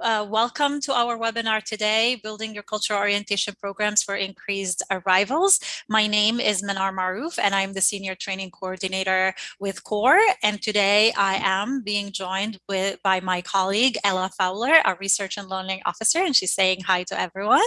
Uh, welcome to our webinar today, Building Your Cultural Orientation Programs for Increased Arrivals. My name is Manar Maroof and I'm the Senior Training Coordinator with CORE. And today I am being joined with by my colleague, Ella Fowler, our Research and Learning Officer, and she's saying hi to everyone.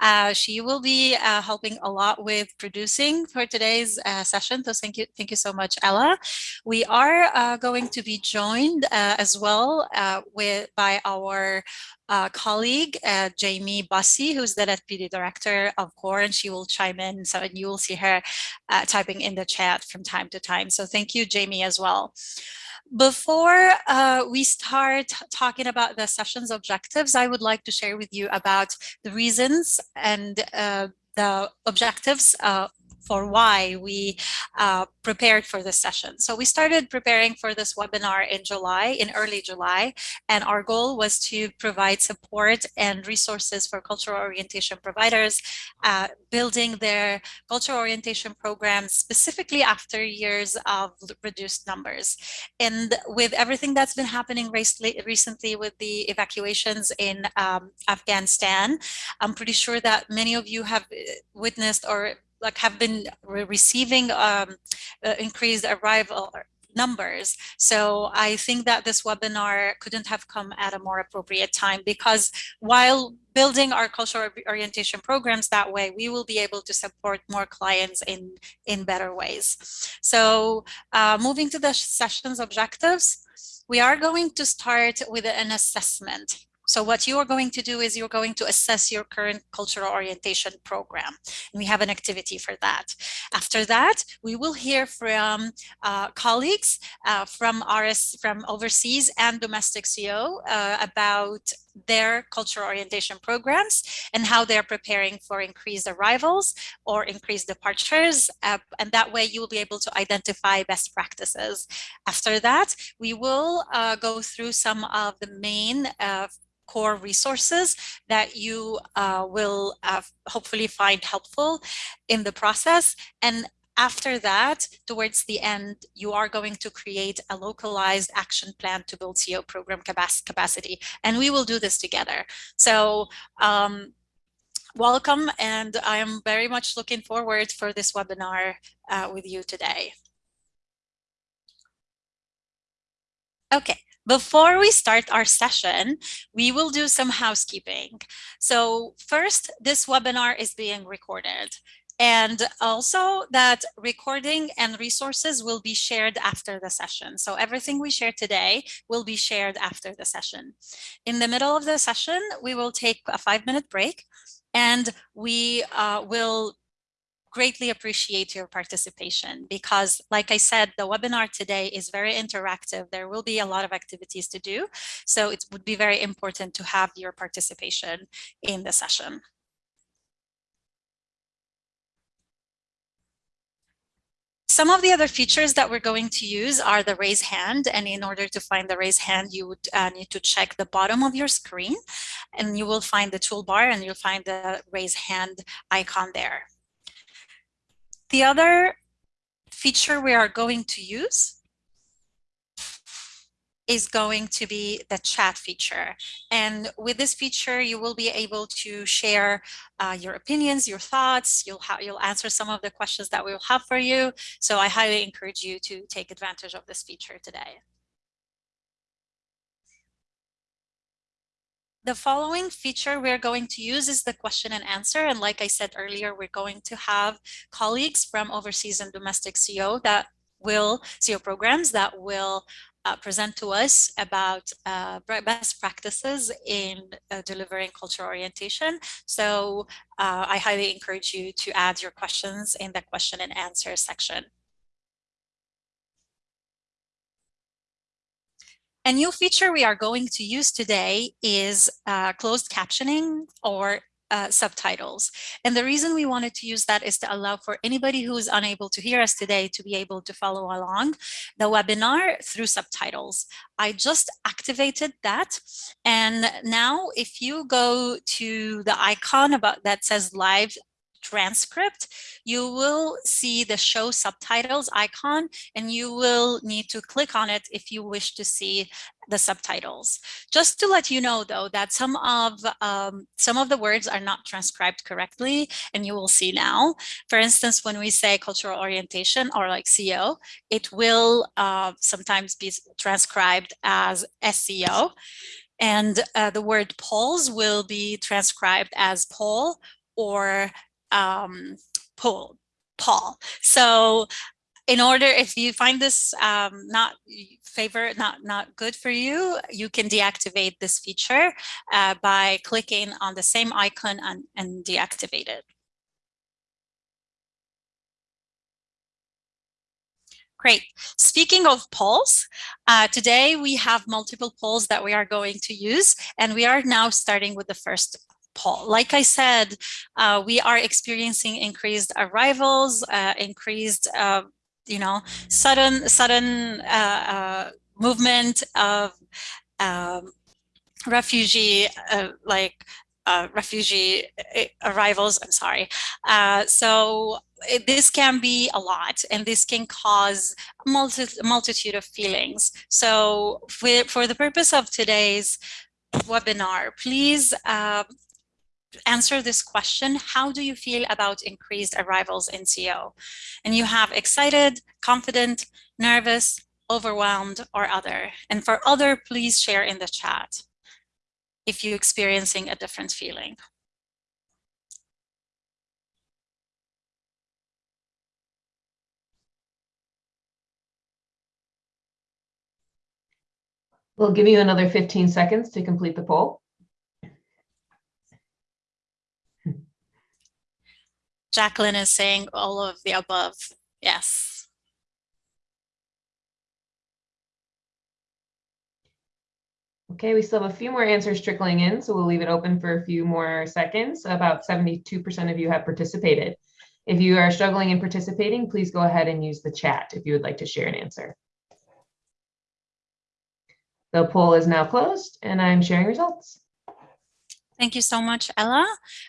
Uh, she will be uh, helping a lot with producing for today's uh, session. So thank you, thank you so much, Ella. We are uh, going to be joined uh, as well with by our uh, colleague, uh, Jamie Bussey, who's the Deputy Director of CORE, and she will chime in. So and you will see her uh, typing in the chat from time to time. So thank you, Jamie, as well. Before uh, we start talking about the session's objectives, I would like to share with you about the reasons and uh, the objectives uh, for why we uh, prepared for this session. So we started preparing for this webinar in July, in early July, and our goal was to provide support and resources for cultural orientation providers, uh, building their cultural orientation programs specifically after years of reduced numbers. And with everything that's been happening recently with the evacuations in um, Afghanistan, I'm pretty sure that many of you have uh, witnessed or like have been re receiving um, uh, increased arrival numbers. So I think that this webinar couldn't have come at a more appropriate time because while building our cultural orientation programs that way, we will be able to support more clients in, in better ways. So uh, moving to the session's objectives, we are going to start with an assessment. So what you are going to do is you're going to assess your current cultural orientation program. And we have an activity for that. After that, we will hear from uh, colleagues uh, from RS, from overseas and domestic CO uh, about their cultural orientation programs and how they're preparing for increased arrivals or increased departures. Uh, and that way you will be able to identify best practices. After that, we will uh, go through some of the main uh, core resources that you uh, will uh, hopefully find helpful in the process. And after that, towards the end, you are going to create a localized action plan to build CO program capacity. And we will do this together. So um, welcome, and I am very much looking forward for this webinar uh, with you today. Okay, before we start our session, we will do some housekeeping. So first, this webinar is being recorded and also that recording and resources will be shared after the session. So everything we share today will be shared after the session. In the middle of the session, we will take a five minute break and we uh, will greatly appreciate your participation because like I said, the webinar today is very interactive. There will be a lot of activities to do. So it would be very important to have your participation in the session. Some of the other features that we're going to use are the raise hand. And in order to find the raise hand, you would uh, need to check the bottom of your screen and you will find the toolbar and you'll find the raise hand icon there. The other feature we are going to use is going to be the chat feature. And with this feature, you will be able to share uh, your opinions, your thoughts. You'll, you'll answer some of the questions that we will have for you. So I highly encourage you to take advantage of this feature today. The following feature we're going to use is the question and answer. And like I said earlier, we're going to have colleagues from overseas and domestic CO that will, CO programs that will uh, present to us about uh, best practices in uh, delivering cultural orientation. So uh, I highly encourage you to add your questions in the question and answer section. A new feature we are going to use today is uh, closed captioning or uh, subtitles. And the reason we wanted to use that is to allow for anybody who is unable to hear us today to be able to follow along the webinar through subtitles. I just activated that. And now if you go to the icon about that says live transcript, you will see the show subtitles icon and you will need to click on it if you wish to see the subtitles. Just to let you know though that some of um, some of the words are not transcribed correctly and you will see now. For instance, when we say cultural orientation or like CEO, it will uh, sometimes be transcribed as SEO and uh, the word polls will be transcribed as poll or um, Paul. Paul. So in order, if you find this um, not favor, not, not good for you, you can deactivate this feature uh, by clicking on the same icon and, and deactivate it. Great. Speaking of polls, uh, today we have multiple polls that we are going to use, and we are now starting with the first Paul. Like I said, uh, we are experiencing increased arrivals, uh, increased, uh, you know, sudden sudden uh, uh, movement of um, refugee, uh, like refugee arrivals. I'm sorry. so this can be a lot and this can cause a multi multitude of feelings. So for, for the purpose of today's webinar, please uh, answer this question, how do you feel about increased arrivals in CO? And you have excited, confident, nervous, overwhelmed, or other. And for other, please share in the chat if you're experiencing a different feeling. We'll give you another 15 seconds to complete the poll. Jacqueline is saying all of the above. Yes. Okay, we still have a few more answers trickling in, so we'll leave it open for a few more seconds. About 72% of you have participated. If you are struggling in participating, please go ahead and use the chat if you would like to share an answer. The poll is now closed and I'm sharing results. Thank you so much, Ella.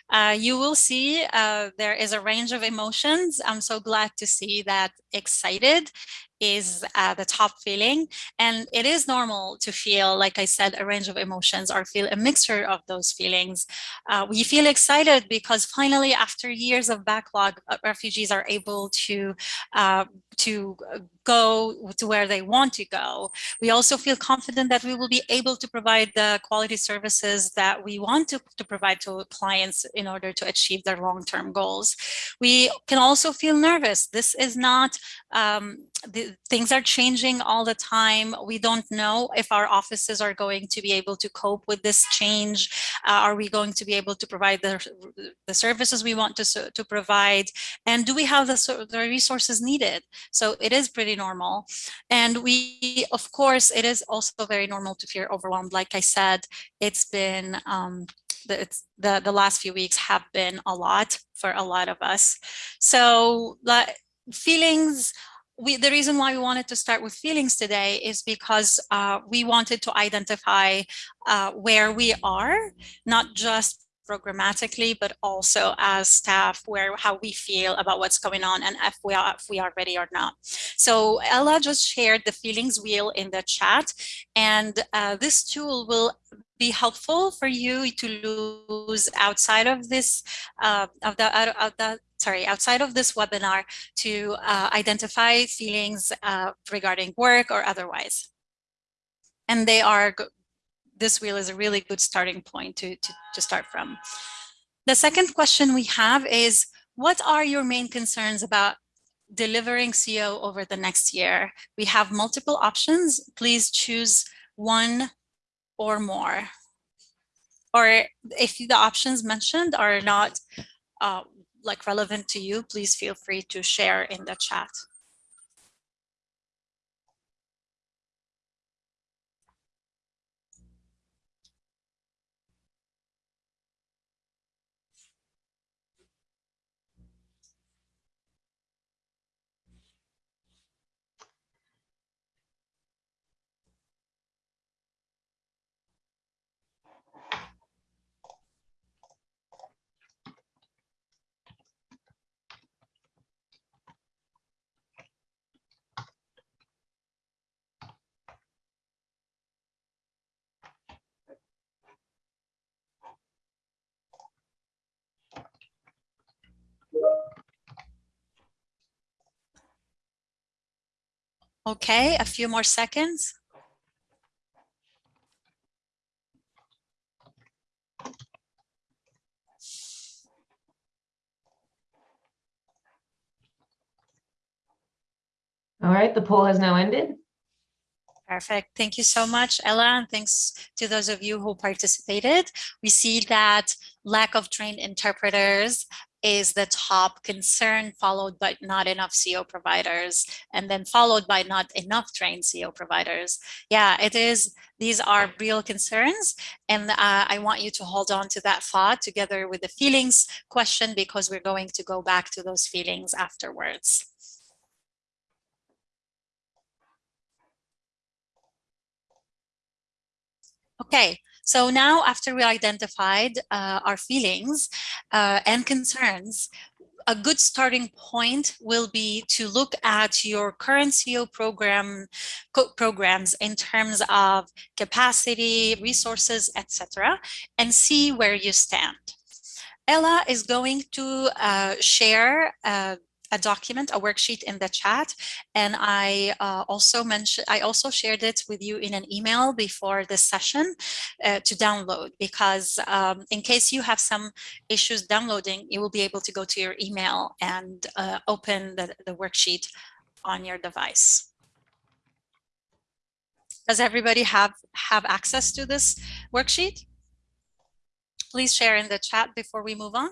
Uh, you will see uh, there is a range of emotions. I'm so glad to see that excited is uh, the top feeling. And it is normal to feel, like I said, a range of emotions or feel a mixture of those feelings. Uh, we feel excited because finally, after years of backlog, uh, refugees are able to, uh, to go to where they want to go. We also feel confident that we will be able to provide the quality services that we want to, to provide to clients in order to achieve their long-term goals. We can also feel nervous. This is not um, the, things are changing all the time. We don't know if our offices are going to be able to cope with this change. Uh, are we going to be able to provide the, the services we want to, to provide? And do we have the, the resources needed? So it is pretty normal. And we, of course, it is also very normal to feel overwhelmed. Like I said, it's been um, the, the, the last few weeks have been a lot for a lot of us. So like, feelings we, the reason why we wanted to start with feelings today is because uh, we wanted to identify uh, where we are, not just programmatically, but also as staff, where how we feel about what's going on and if we are if we are ready or not. So Ella just shared the feelings wheel in the chat, and uh, this tool will be helpful for you to lose outside of this uh, of the out of the sorry outside of this webinar to uh, identify feelings uh, regarding work or otherwise and they are this wheel is a really good starting point to, to, to start from the second question we have is what are your main concerns about delivering CO over the next year? We have multiple options. Please choose one or more. Or if the options mentioned are not uh, like relevant to you, please feel free to share in the chat. Okay, a few more seconds. All right, the poll has now ended. Perfect. Thank you so much, Ella, and thanks to those of you who participated. We see that lack of trained interpreters is the top concern, followed by not enough CO providers, and then followed by not enough trained CO providers. Yeah, it is. These are real concerns, and uh, I want you to hold on to that thought together with the feelings question because we're going to go back to those feelings afterwards. Okay, so now after we identified uh, our feelings uh, and concerns, a good starting point will be to look at your current CO program programs in terms of capacity, resources, etc., and see where you stand. Ella is going to uh, share uh, a document, a worksheet in the chat. And I uh, also mentioned, I also shared it with you in an email before this session uh, to download because um, in case you have some issues downloading, you will be able to go to your email and uh, open the, the worksheet on your device. Does everybody have, have access to this worksheet? Please share in the chat before we move on.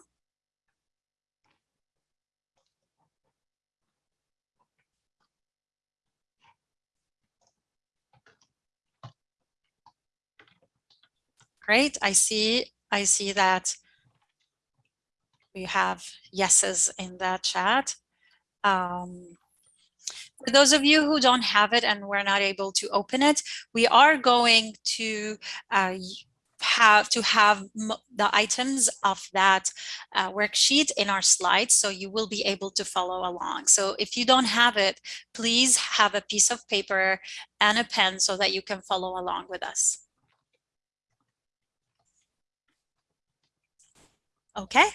Great. I see. I see that we have yeses in the chat. Um, for those of you who don't have it and we're not able to open it, we are going to uh, have to have the items of that uh, worksheet in our slides so you will be able to follow along. So if you don't have it, please have a piece of paper and a pen so that you can follow along with us. Okay.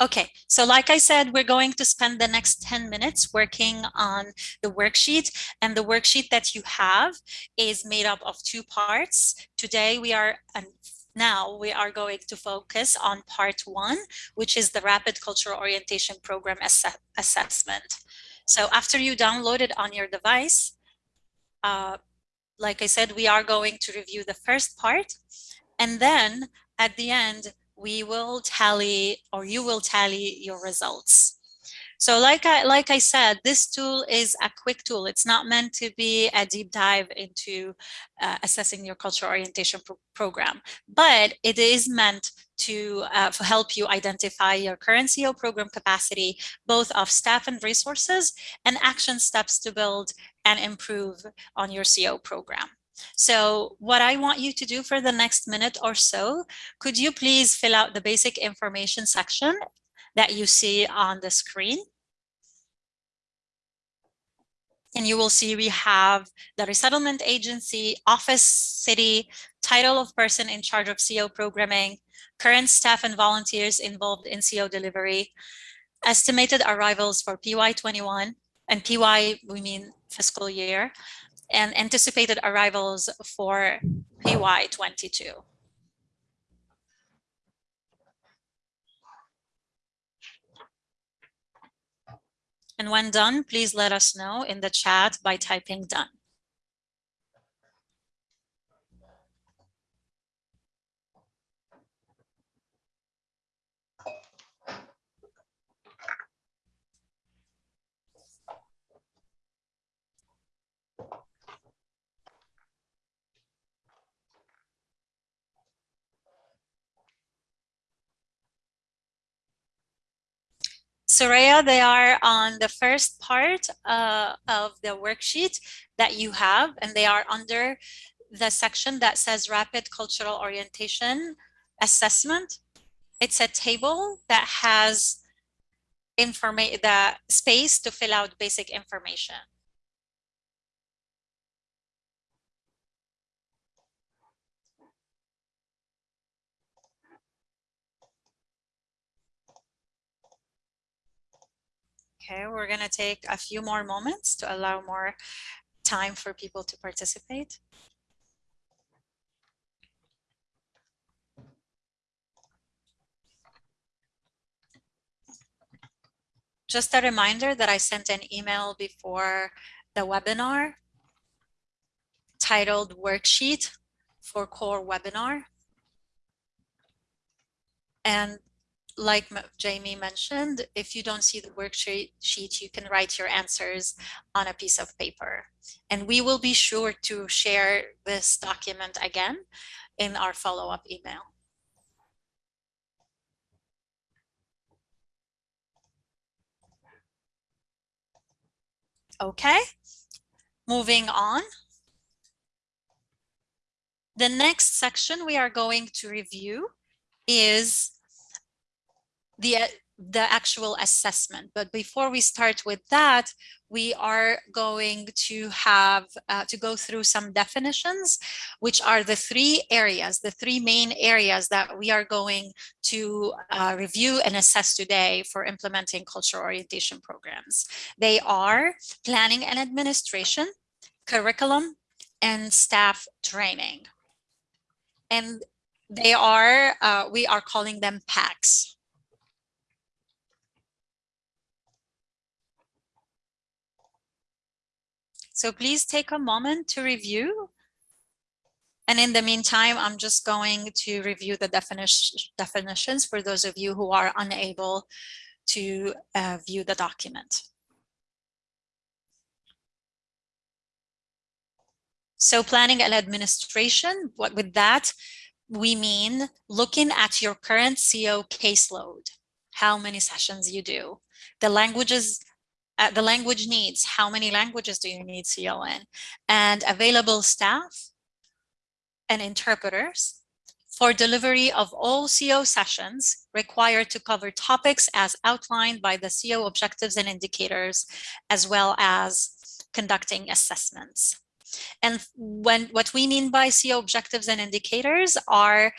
Okay, so like I said, we're going to spend the next 10 minutes working on the worksheet and the worksheet that you have is made up of two parts. Today we are, and now we are going to focus on part one, which is the Rapid Cultural Orientation Program ass Assessment. So after you download it on your device, uh, like I said, we are going to review the first part. And then at the end, we will tally or you will tally your results. So like I, like I said, this tool is a quick tool. It's not meant to be a deep dive into uh, assessing your cultural orientation pro program, but it is meant to uh, help you identify your current CO program capacity, both of staff and resources, and action steps to build and improve on your CO program. So what I want you to do for the next minute or so, could you please fill out the basic information section that you see on the screen. And you will see we have the resettlement agency, office, city, title of person in charge of CO programming, current staff and volunteers involved in CO delivery, estimated arrivals for PY21, and PY we mean fiscal year, and anticipated arrivals for PY22. And when done, please let us know in the chat by typing done. Soraya, they are on the first part uh, of the worksheet that you have, and they are under the section that says Rapid Cultural Orientation Assessment. It's a table that has information, the space to fill out basic information. Okay, we're going to take a few more moments to allow more time for people to participate. Just a reminder that I sent an email before the webinar titled worksheet for core webinar. And like Jamie mentioned, if you don't see the worksheet, you can write your answers on a piece of paper. And we will be sure to share this document again in our follow-up email. Okay, moving on. The next section we are going to review is the the actual assessment. But before we start with that, we are going to have uh, to go through some definitions, which are the three areas, the three main areas that we are going to uh, review and assess today for implementing cultural orientation programs. They are planning and administration, curriculum, and staff training. And they are, uh, we are calling them PACs. So please take a moment to review. And in the meantime, I'm just going to review the definition, definitions for those of you who are unable to uh, view the document. So planning and administration, what with that, we mean looking at your current CO caseload, how many sessions you do, the languages uh, the language needs, how many languages do you need CO in, and available staff and interpreters for delivery of all CO sessions required to cover topics as outlined by the CO objectives and indicators, as well as conducting assessments. And when what we mean by CO objectives and indicators are,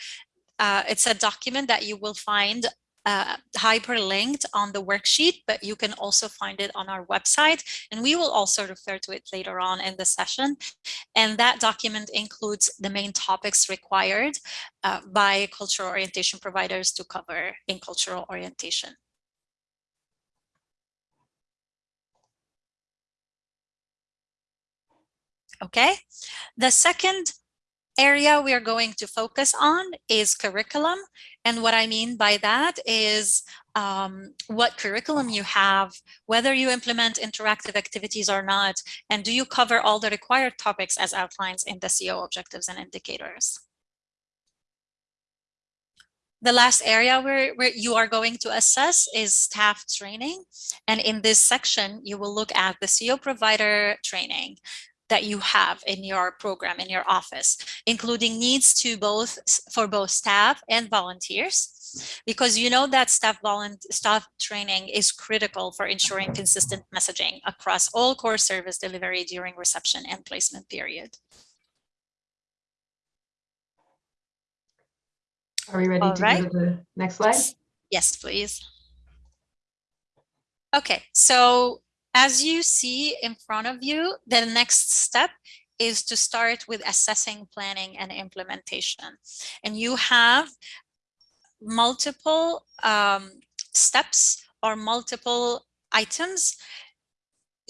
uh, it's a document that you will find uh, hyperlinked on the worksheet, but you can also find it on our website. And we will also refer to it later on in the session. And that document includes the main topics required uh, by cultural orientation providers to cover in cultural orientation. Okay, the second area we are going to focus on is curriculum. And what I mean by that is um, what curriculum you have, whether you implement interactive activities or not, and do you cover all the required topics as outlined in the CO objectives and indicators. The last area where, where you are going to assess is staff training. And in this section, you will look at the CO provider training that you have in your program, in your office, including needs to both for both staff and volunteers because you know that staff staff training is critical for ensuring consistent messaging across all core service delivery during reception and placement period. Are we ready all to right. go to the next slide? Yes, please. Okay, so as you see in front of you, the next step is to start with assessing, planning, and implementation. And you have multiple um, steps or multiple items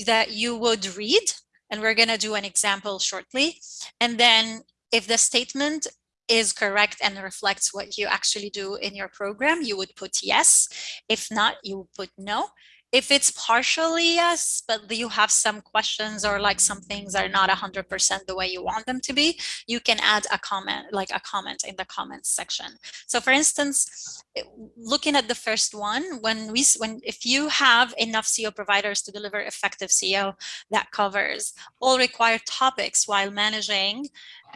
that you would read. And we're going to do an example shortly. And then if the statement is correct and reflects what you actually do in your program, you would put yes. If not, you would put no if it's partially yes, but you have some questions or like some things are not 100% the way you want them to be, you can add a comment, like a comment in the comments section. So for instance, eh, looking at the first one, when we, when if you have enough CO providers to deliver effective CO that covers all required topics while managing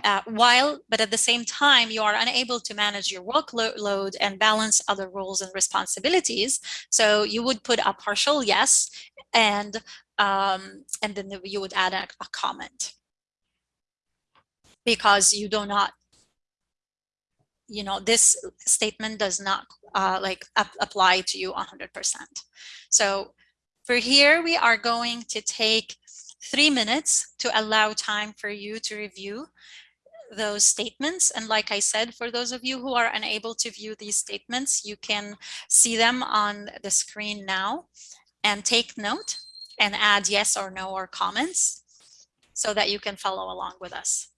uh, while, but at the same time, you are unable to manage your workload and balance other roles and responsibilities. So you would put a partial yes, and um, and then you would add a, a comment because you do not, you know, this statement does not uh, like ap apply to you 100%. So For here, we are going to take three minutes to allow time for you to review those statements. And like I said, for those of you who are unable to view these statements, you can see them on the screen now and take note and add yes or no or comments so that you can follow along with us.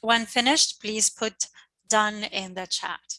When finished, please put done in the chat.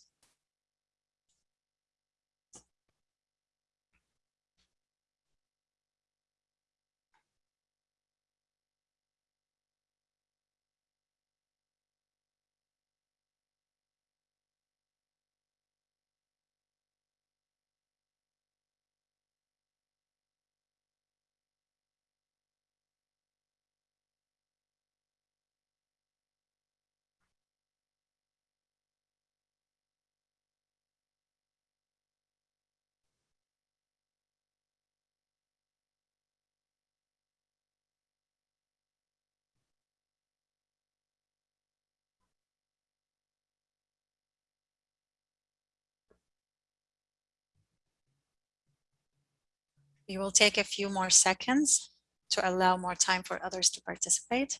We will take a few more seconds to allow more time for others to participate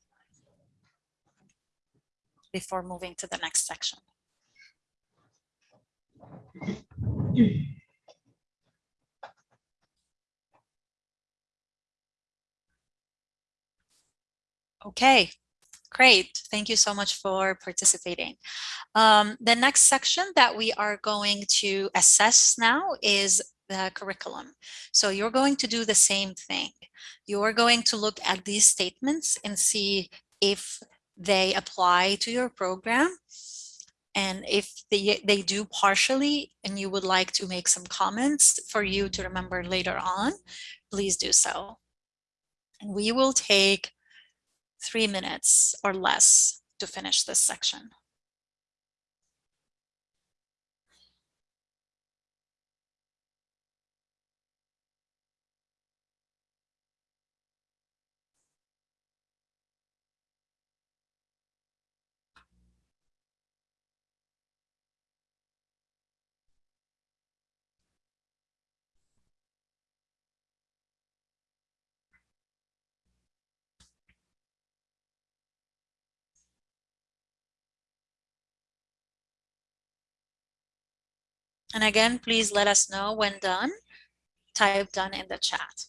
before moving to the next section. Okay, great. Thank you so much for participating. Um, the next section that we are going to assess now is the curriculum. So you're going to do the same thing. You're going to look at these statements and see if they apply to your program. And if they, they do partially and you would like to make some comments for you to remember later on, please do so. And we will take three minutes or less to finish this section. And again, please let us know when done. Type done in the chat.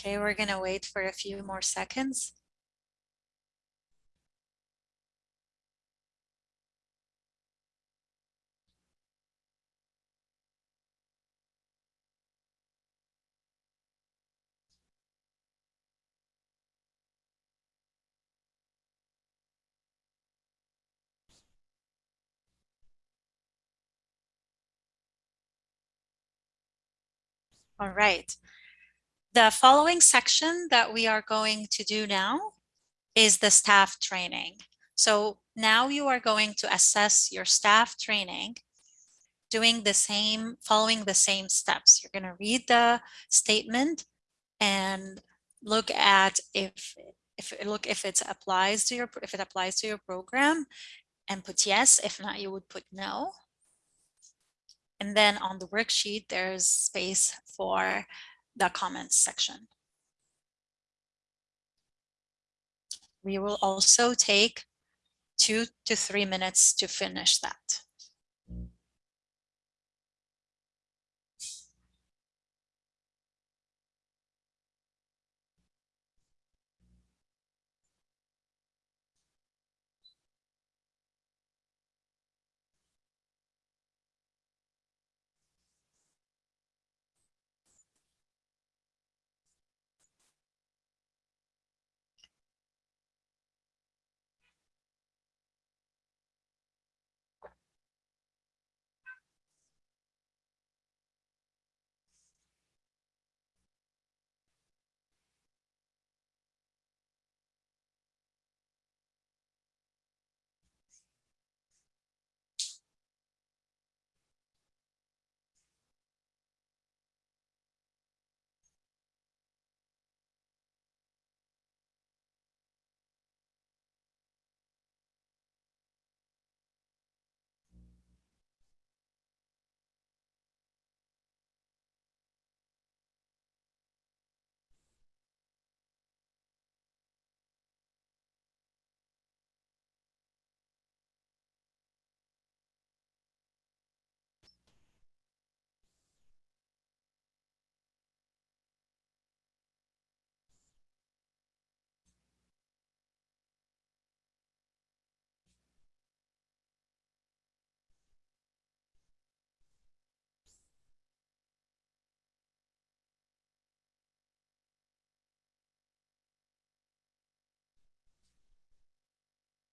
Okay, we're going to wait for a few more seconds. All right. The following section that we are going to do now is the staff training. So now you are going to assess your staff training doing the same, following the same steps. You're going to read the statement and look at if if look if it applies to your if it applies to your program and put yes if not you would put no and then on the worksheet, there's space for the comments section. We will also take two to three minutes to finish that.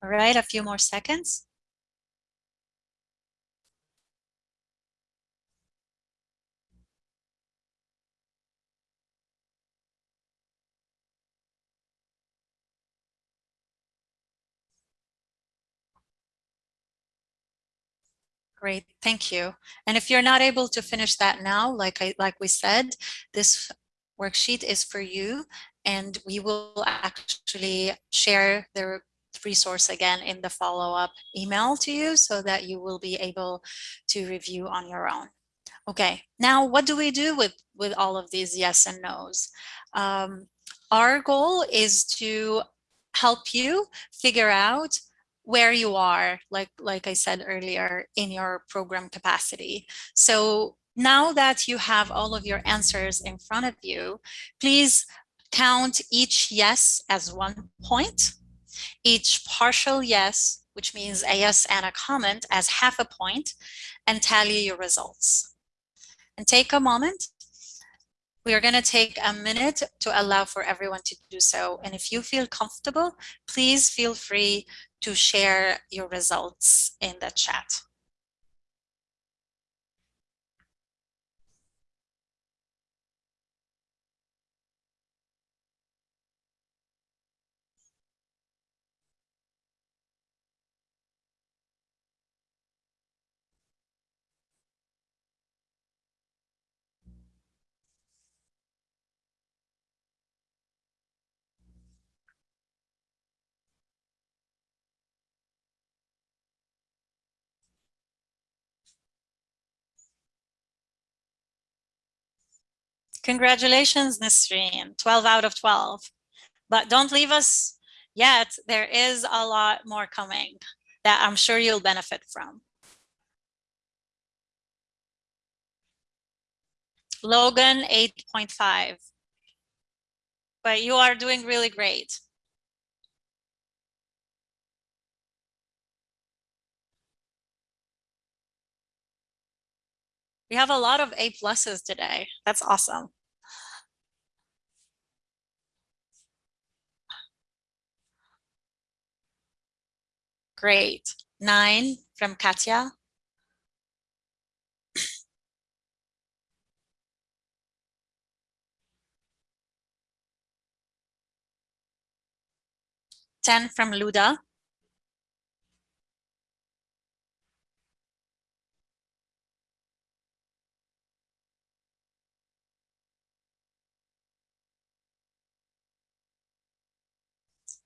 All right, a few more seconds. Great, thank you. And if you're not able to finish that now, like I like we said, this worksheet is for you and we will actually share the resource again in the follow-up email to you so that you will be able to review on your own. Okay, now what do we do with, with all of these yes and no's? Um, our goal is to help you figure out where you are, like, like I said earlier, in your program capacity. So now that you have all of your answers in front of you, please count each yes as one point, each partial yes, which means a yes and a comment as half a point, and tally your results. And take a moment we are going to take a minute to allow for everyone to do so. And if you feel comfortable, please feel free to share your results in the chat. Congratulations, Nisreen, 12 out of 12. But don't leave us yet. There is a lot more coming that I'm sure you'll benefit from. Logan, 8.5. but you are doing really great. We have a lot of A pluses today. That's awesome. Great. Nine from Katya. Ten from Luda.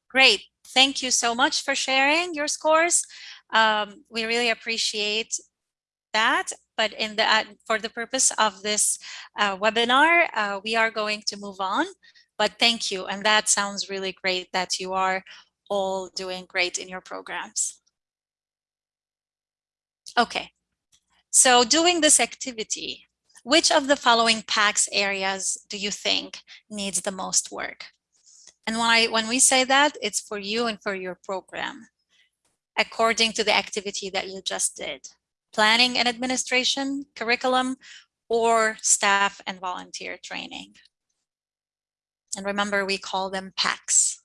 Great. Thank you so much for sharing your scores. Um, we really appreciate that. But in the uh, for the purpose of this uh, webinar, uh, we are going to move on. But thank you. And that sounds really great that you are all doing great in your programs. Okay. So doing this activity, which of the following PAX areas do you think needs the most work? And when I when we say that, it's for you and for your program, according to the activity that you just did. Planning and administration, curriculum, or staff and volunteer training. And remember, we call them PACs.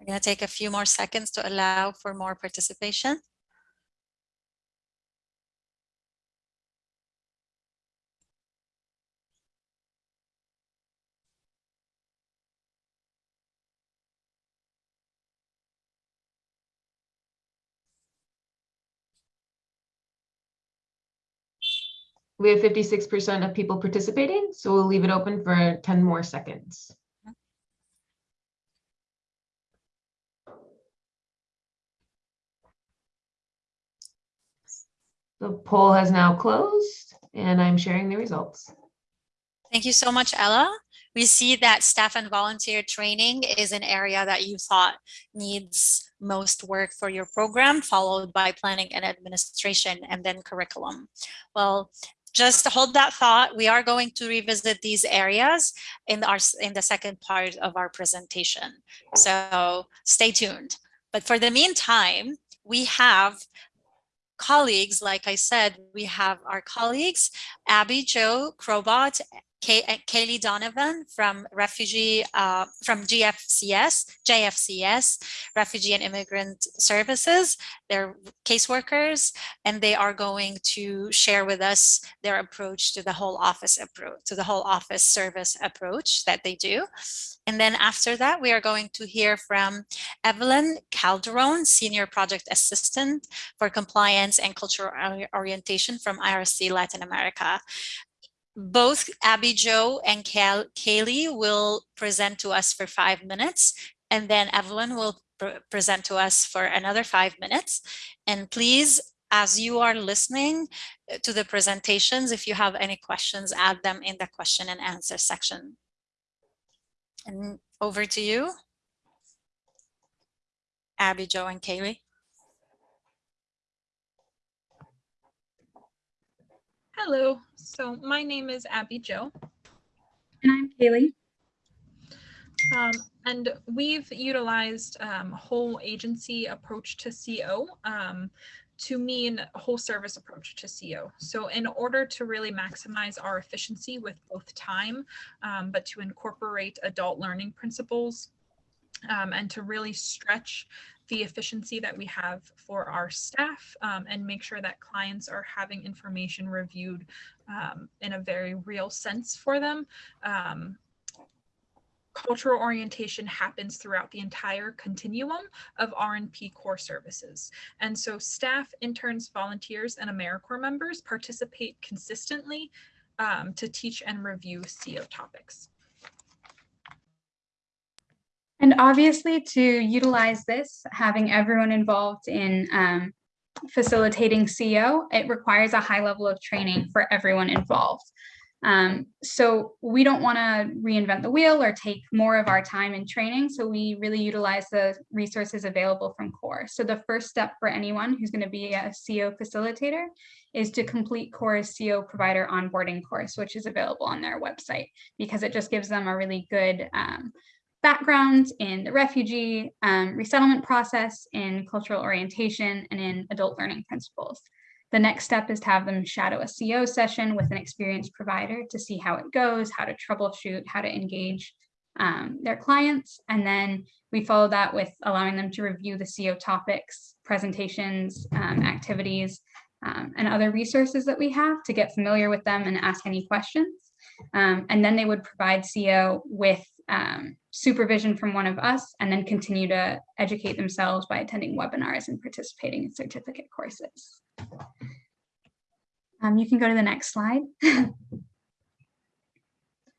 We're going to take a few more seconds to allow for more participation. We have 56% of people participating, so we'll leave it open for 10 more seconds. The poll has now closed and I'm sharing the results. Thank you so much, Ella. We see that staff and volunteer training is an area that you thought needs most work for your program, followed by planning and administration and then curriculum. Well, just hold that thought. We are going to revisit these areas in our in the second part of our presentation. So stay tuned. But for the meantime, we have colleagues, like I said, we have our colleagues, Abby Jo, Crobot Kay Kaylee Donovan from Refugee, uh, from GFCS, JFCS, Refugee and Immigrant Services. They're caseworkers, and they are going to share with us their approach to the whole office approach, to the whole office service approach that they do. And then after that, we are going to hear from Evelyn Calderon, Senior Project Assistant for Compliance and Cultural Orientation from IRC Latin America both Abby Jo and Kay Kaylee will present to us for five minutes, and then Evelyn will pr present to us for another five minutes. And please, as you are listening uh, to the presentations, if you have any questions, add them in the question and answer section. And over to you, Abby, Jo and Kaylee. Hello, so my name is Abby Jo. And I'm Kaylee. Um, and we've utilized um, whole agency approach to CO um, to mean whole service approach to CO. So in order to really maximize our efficiency with both time, um, but to incorporate adult learning principles um, and to really stretch the efficiency that we have for our staff um, and make sure that clients are having information reviewed um, in a very real sense for them. Um, cultural orientation happens throughout the entire continuum of R&P core services. And so staff, interns, volunteers, and AmeriCorps members participate consistently um, to teach and review CO topics. And obviously to utilize this, having everyone involved in um, facilitating CO, it requires a high level of training for everyone involved. Um, so we don't want to reinvent the wheel or take more of our time in training. So we really utilize the resources available from CORE. So the first step for anyone who's going to be a CO facilitator is to complete CORE's CO provider onboarding course, which is available on their website because it just gives them a really good um, background in the refugee um, resettlement process, in cultural orientation, and in adult learning principles. The next step is to have them shadow a CO session with an experienced provider to see how it goes, how to troubleshoot, how to engage um, their clients. And then we follow that with allowing them to review the CO topics, presentations, um, activities, um, and other resources that we have to get familiar with them and ask any questions. Um, and then they would provide CO with um, supervision from one of us and then continue to educate themselves by attending webinars and participating in certificate courses. Um, you can go to the next slide.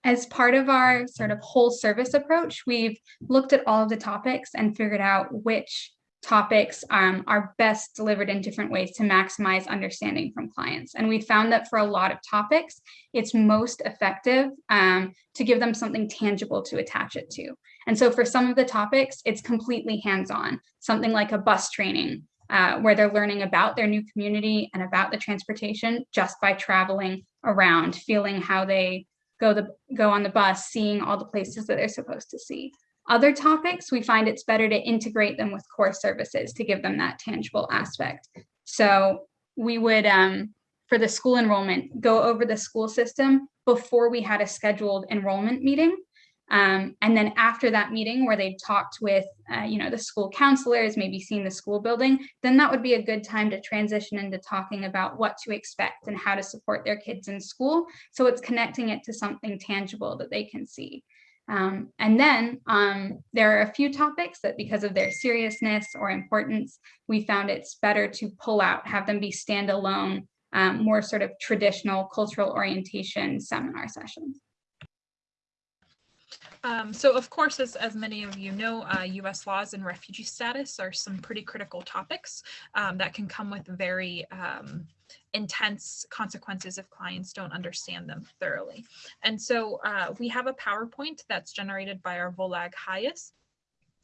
As part of our sort of whole service approach, we've looked at all of the topics and figured out which topics um, are best delivered in different ways to maximize understanding from clients. And we found that for a lot of topics, it's most effective um, to give them something tangible to attach it to. And so for some of the topics, it's completely hands-on, something like a bus training, uh, where they're learning about their new community and about the transportation just by traveling around, feeling how they go the go on the bus, seeing all the places that they're supposed to see. Other topics, we find it's better to integrate them with core services to give them that tangible aspect. So we would, um, for the school enrollment, go over the school system before we had a scheduled enrollment meeting. Um, and then after that meeting where they talked with, uh, you know, the school counselors, maybe seeing the school building, then that would be a good time to transition into talking about what to expect and how to support their kids in school. So it's connecting it to something tangible that they can see. Um, and then um, there are a few topics that because of their seriousness or importance, we found it's better to pull out, have them be standalone, um, more sort of traditional cultural orientation seminar sessions. Um, so of course, as, as many of you know, uh, US laws and refugee status are some pretty critical topics um, that can come with very um, intense consequences if clients don't understand them thoroughly. And so uh, we have a PowerPoint that's generated by our Volag HIAS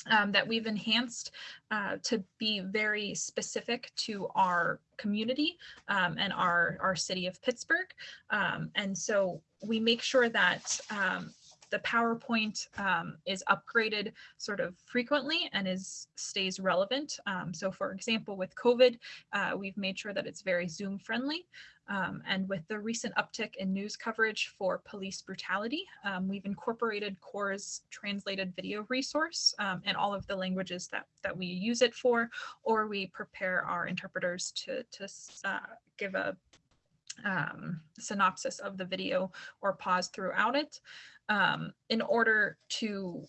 um, that we've enhanced uh, to be very specific to our community um, and our, our city of Pittsburgh. Um, and so we make sure that um, the PowerPoint um, is upgraded sort of frequently and is stays relevant. Um, so for example, with COVID, uh, we've made sure that it's very Zoom friendly. Um, and with the recent uptick in news coverage for police brutality, um, we've incorporated CORE's translated video resource um, in all of the languages that, that we use it for, or we prepare our interpreters to, to uh, give a um, synopsis of the video or pause throughout it um, in order to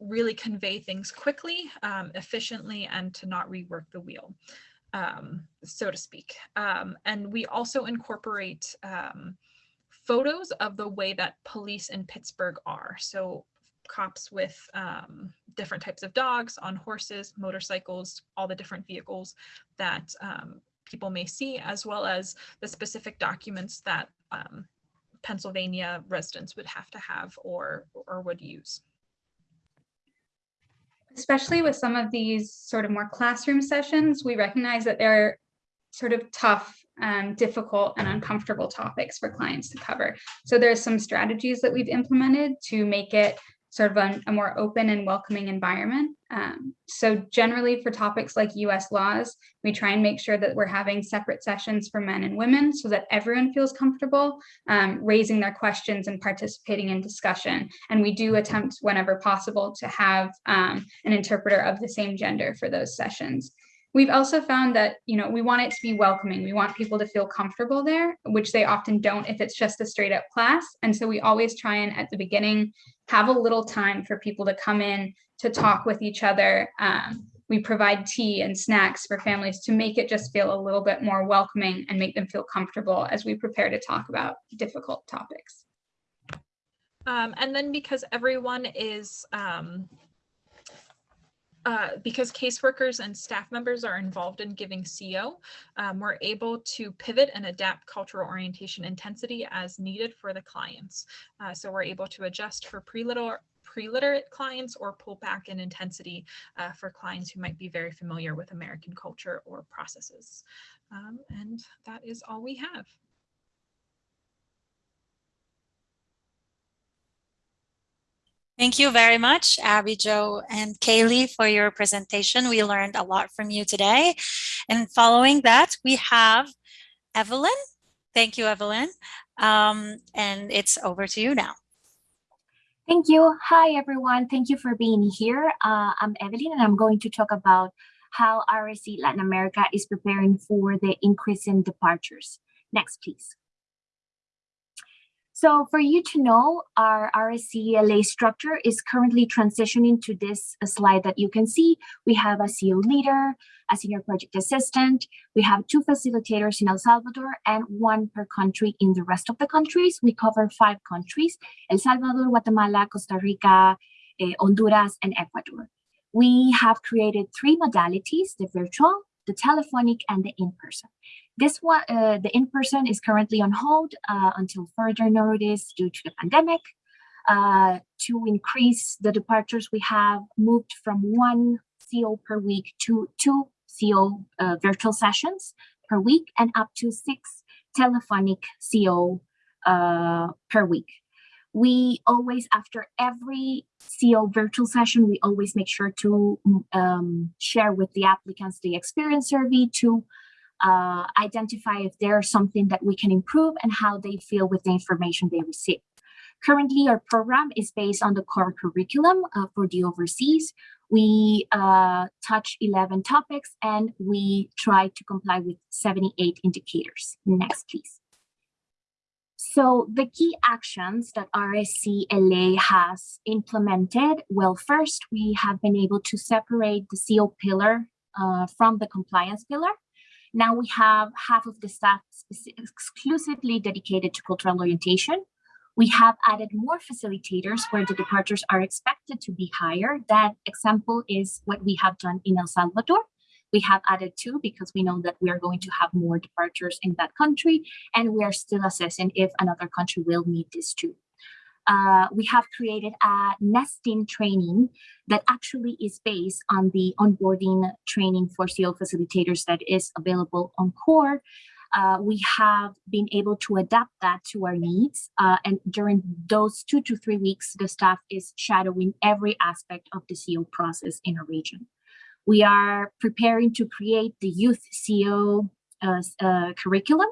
really convey things quickly, um, efficiently, and to not rework the wheel, um, so to speak. Um, and we also incorporate um, photos of the way that police in Pittsburgh are. So cops with um, different types of dogs on horses, motorcycles, all the different vehicles that um, people may see, as well as the specific documents that um, Pennsylvania residents would have to have or, or would use. Especially with some of these sort of more classroom sessions, we recognize that they're sort of tough, um, difficult and uncomfortable topics for clients to cover. So there's some strategies that we've implemented to make it sort of a, a more open and welcoming environment. Um, so generally for topics like US laws, we try and make sure that we're having separate sessions for men and women so that everyone feels comfortable um, raising their questions and participating in discussion. And we do attempt whenever possible to have um, an interpreter of the same gender for those sessions. We've also found that, you know, we want it to be welcoming. We want people to feel comfortable there, which they often don't if it's just a straight up class. And so we always try and at the beginning have a little time for people to come in to talk with each other. Um, we provide tea and snacks for families to make it just feel a little bit more welcoming and make them feel comfortable as we prepare to talk about difficult topics. Um, and then because everyone is um, uh, because caseworkers and staff members are involved in giving CO, um, we're able to pivot and adapt cultural orientation intensity as needed for the clients. Uh, so we're able to adjust for pre-literate pre-literate clients or pull back in intensity uh, for clients who might be very familiar with American culture or processes. Um, and that is all we have. Thank you very much, Abby, Jo, and Kaylee for your presentation. We learned a lot from you today. And following that, we have Evelyn. Thank you, Evelyn. Um, and it's over to you now. Thank you. Hi, everyone. Thank you for being here. Uh, I'm Evelyn, and I'm going to talk about how RSC Latin America is preparing for the increase in departures. Next, please. So for you to know, our RSCLA structure is currently transitioning to this slide that you can see. We have a CO leader, a senior project assistant. We have two facilitators in El Salvador and one per country in the rest of the countries. We cover five countries, El Salvador, Guatemala, Costa Rica, eh, Honduras, and Ecuador. We have created three modalities, the virtual, the telephonic, and the in-person. This one, uh, the in-person is currently on hold uh, until further notice due to the pandemic. Uh, to increase the departures, we have moved from one CO per week to two CO uh, virtual sessions per week and up to six telephonic CO uh, per week. We always, after every CO virtual session, we always make sure to um, share with the applicants the experience survey to uh, identify if there's something that we can improve and how they feel with the information they receive. Currently, our program is based on the core curriculum uh, for the overseas. We uh, touch 11 topics and we try to comply with 78 indicators. Next, please. So the key actions that RSCLA has implemented, well, first, we have been able to separate the CO pillar uh, from the compliance pillar. Now we have half of the staff exclusively dedicated to cultural orientation. We have added more facilitators where the departures are expected to be higher. That example is what we have done in El Salvador. We have added two because we know that we are going to have more departures in that country, and we are still assessing if another country will need this too uh, we have created a nesting training that actually is based on the onboarding training for CO facilitators that is available on CORE. Uh, we have been able to adapt that to our needs. Uh, and during those two to three weeks, the staff is shadowing every aspect of the CO process in a region. We are preparing to create the youth CO uh, uh, curriculum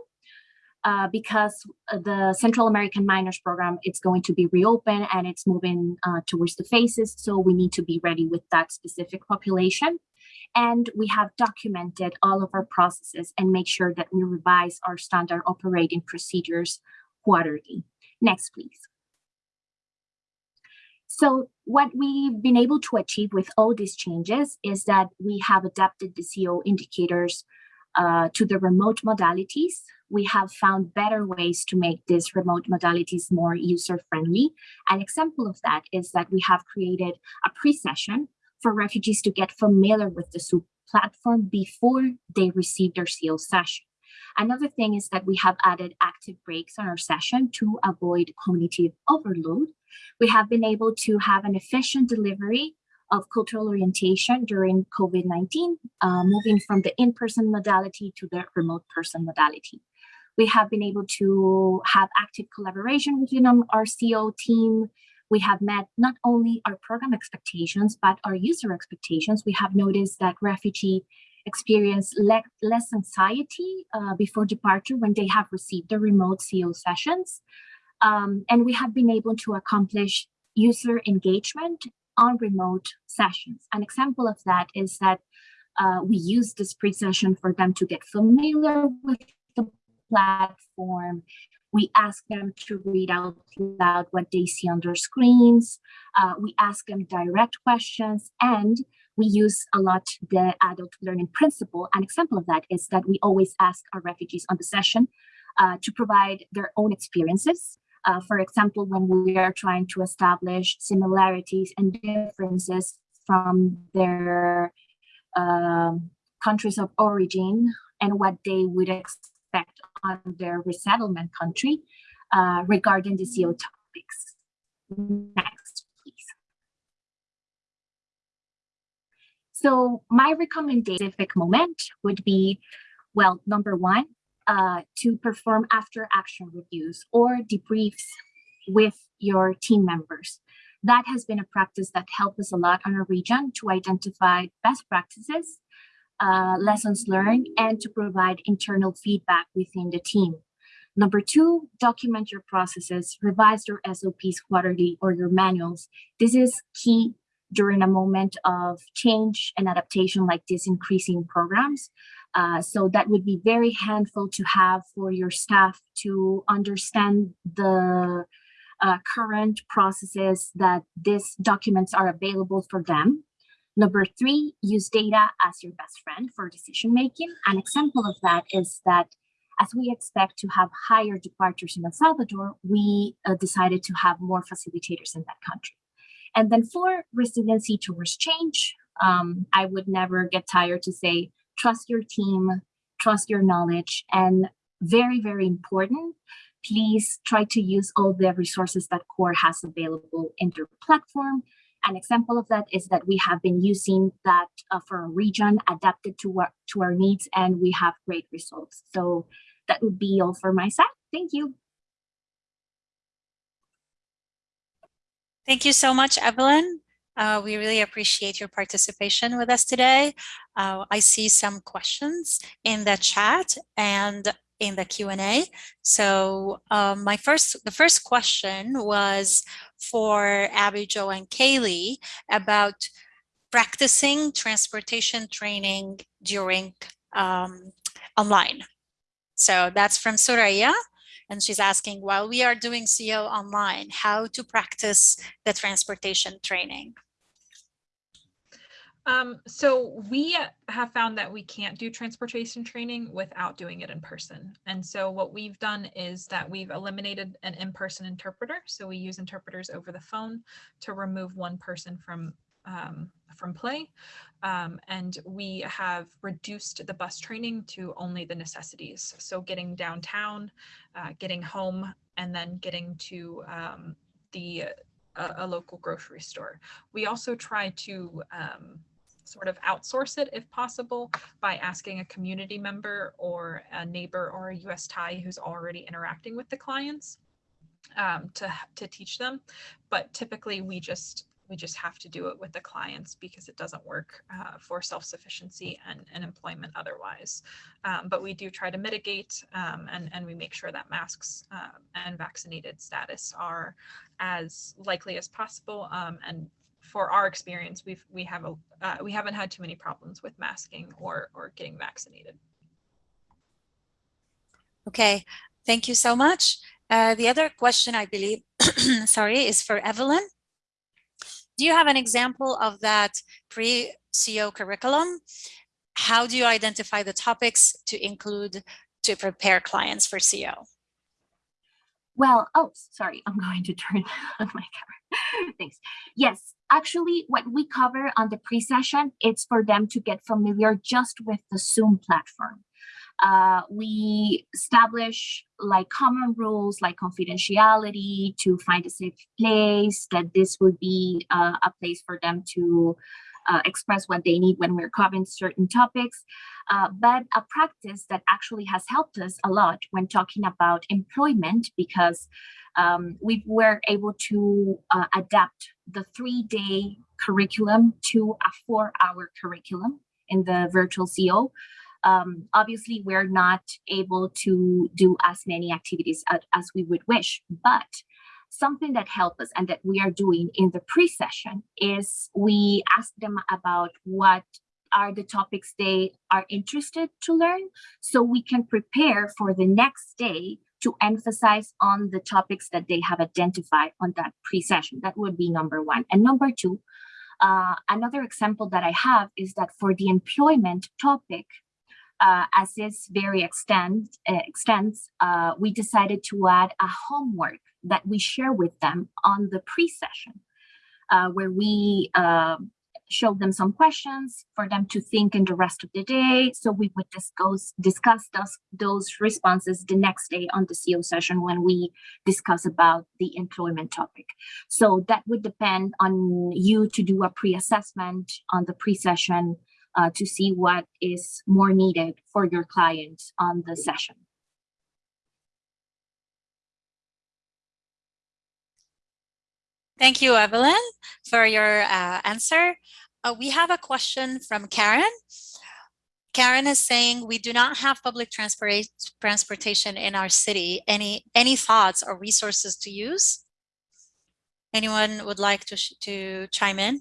uh, because the Central American Minors Program, it's going to be reopened and it's moving uh, towards the phases. So we need to be ready with that specific population. And we have documented all of our processes and make sure that we revise our standard operating procedures quarterly. Next, please. So what we've been able to achieve with all these changes is that we have adapted the CO indicators uh, to the remote modalities we have found better ways to make these remote modalities more user-friendly. An example of that is that we have created a pre-session for refugees to get familiar with the Zoom platform before they receive their CO session. Another thing is that we have added active breaks on our session to avoid cognitive overload. We have been able to have an efficient delivery of cultural orientation during COVID-19, uh, moving from the in-person modality to the remote person modality. We have been able to have active collaboration within our CO team. We have met not only our program expectations, but our user expectations. We have noticed that refugee experience le less anxiety uh, before departure when they have received the remote CO sessions. Um, and we have been able to accomplish user engagement on remote sessions. An example of that is that uh, we use this pre-session for them to get familiar with the platform. We ask them to read out loud what they see on their screens. Uh, we ask them direct questions and we use a lot the adult learning principle. An example of that is that we always ask our refugees on the session uh, to provide their own experiences. Uh, for example, when we are trying to establish similarities and differences from their um, countries of origin and what they would expect on their resettlement country uh, regarding the CO topics. Next, please. So my recommendation moment would be, well, number one, uh, to perform after action reviews or debriefs with your team members. That has been a practice that helped us a lot on our region to identify best practices, uh, lessons learned, and to provide internal feedback within the team. Number two, document your processes, revise your SOPs quarterly or your manuals. This is key during a moment of change and adaptation like this increasing programs. Uh, so that would be very handful to have for your staff to understand the uh, current processes that these documents are available for them. Number three, use data as your best friend for decision making. An example of that is that as we expect to have higher departures in El Salvador, we uh, decided to have more facilitators in that country. And then for resiliency towards change, um, I would never get tired to say, trust your team, trust your knowledge, and very, very important, please try to use all the resources that CORE has available in their platform. An example of that is that we have been using that uh, for a region adapted to our, to our needs and we have great results. So that would be all for my side. Thank you. Thank you so much, Evelyn. Uh, we really appreciate your participation with us today. Uh, I see some questions in the chat and in the Q&A. So um, my first, the first question was for Abby, Jo, and Kaylee about practicing transportation training during um, online. So that's from Soraya. And she's asking, while we are doing CO online, how to practice the transportation training? Um, so we have found that we can't do transportation training without doing it in person. And so what we've done is that we've eliminated an in-person interpreter. So we use interpreters over the phone to remove one person from um, from play. Um, and we have reduced the bus training to only the necessities. So getting downtown, uh, getting home, and then getting to um, the uh, a local grocery store. We also try to um, sort of outsource it if possible by asking a community member or a neighbor or a US tie who's already interacting with the clients um, to, to teach them. But typically we just we just have to do it with the clients because it doesn't work uh, for self-sufficiency and, and employment otherwise. Um, but we do try to mitigate um, and, and we make sure that masks uh, and vaccinated status are as likely as possible um, and for our experience, we've we have a uh, we haven't had too many problems with masking or or getting vaccinated. Okay, thank you so much. Uh, the other question, I believe, sorry, is for Evelyn. Do you have an example of that pre-CO curriculum? How do you identify the topics to include to prepare clients for CO? Well, oh, sorry, I'm going to turn on my camera. Thanks. Yes, actually what we cover on the pre-session, it's for them to get familiar just with the Zoom platform. Uh, we establish like common rules like confidentiality to find a safe place, that this would be uh, a place for them to uh, express what they need when we're covering certain topics. Uh, but a practice that actually has helped us a lot when talking about employment because um, we were able to uh, adapt the three-day curriculum to a four-hour curriculum in the virtual CO. Um, obviously, we're not able to do as many activities as, as we would wish, but something that helped us and that we are doing in the pre-session is we ask them about what are the topics they are interested to learn so we can prepare for the next day to emphasize on the topics that they have identified on that pre-session. That would be number one. And number two, uh, another example that I have is that for the employment topic, uh, as this very extend, uh, extends, uh, we decided to add a homework that we share with them on the pre-session, uh, where we um, show them some questions for them to think in the rest of the day. So we would discuss discuss those, those responses the next day on the CO session when we discuss about the employment topic. So that would depend on you to do a pre-assessment on the pre-session uh, to see what is more needed for your client on the session. Thank you, Evelyn, for your uh, answer. Uh, we have a question from Karen. Karen is saying, we do not have public transport transportation in our city. Any, any thoughts or resources to use? Anyone would like to, to chime in?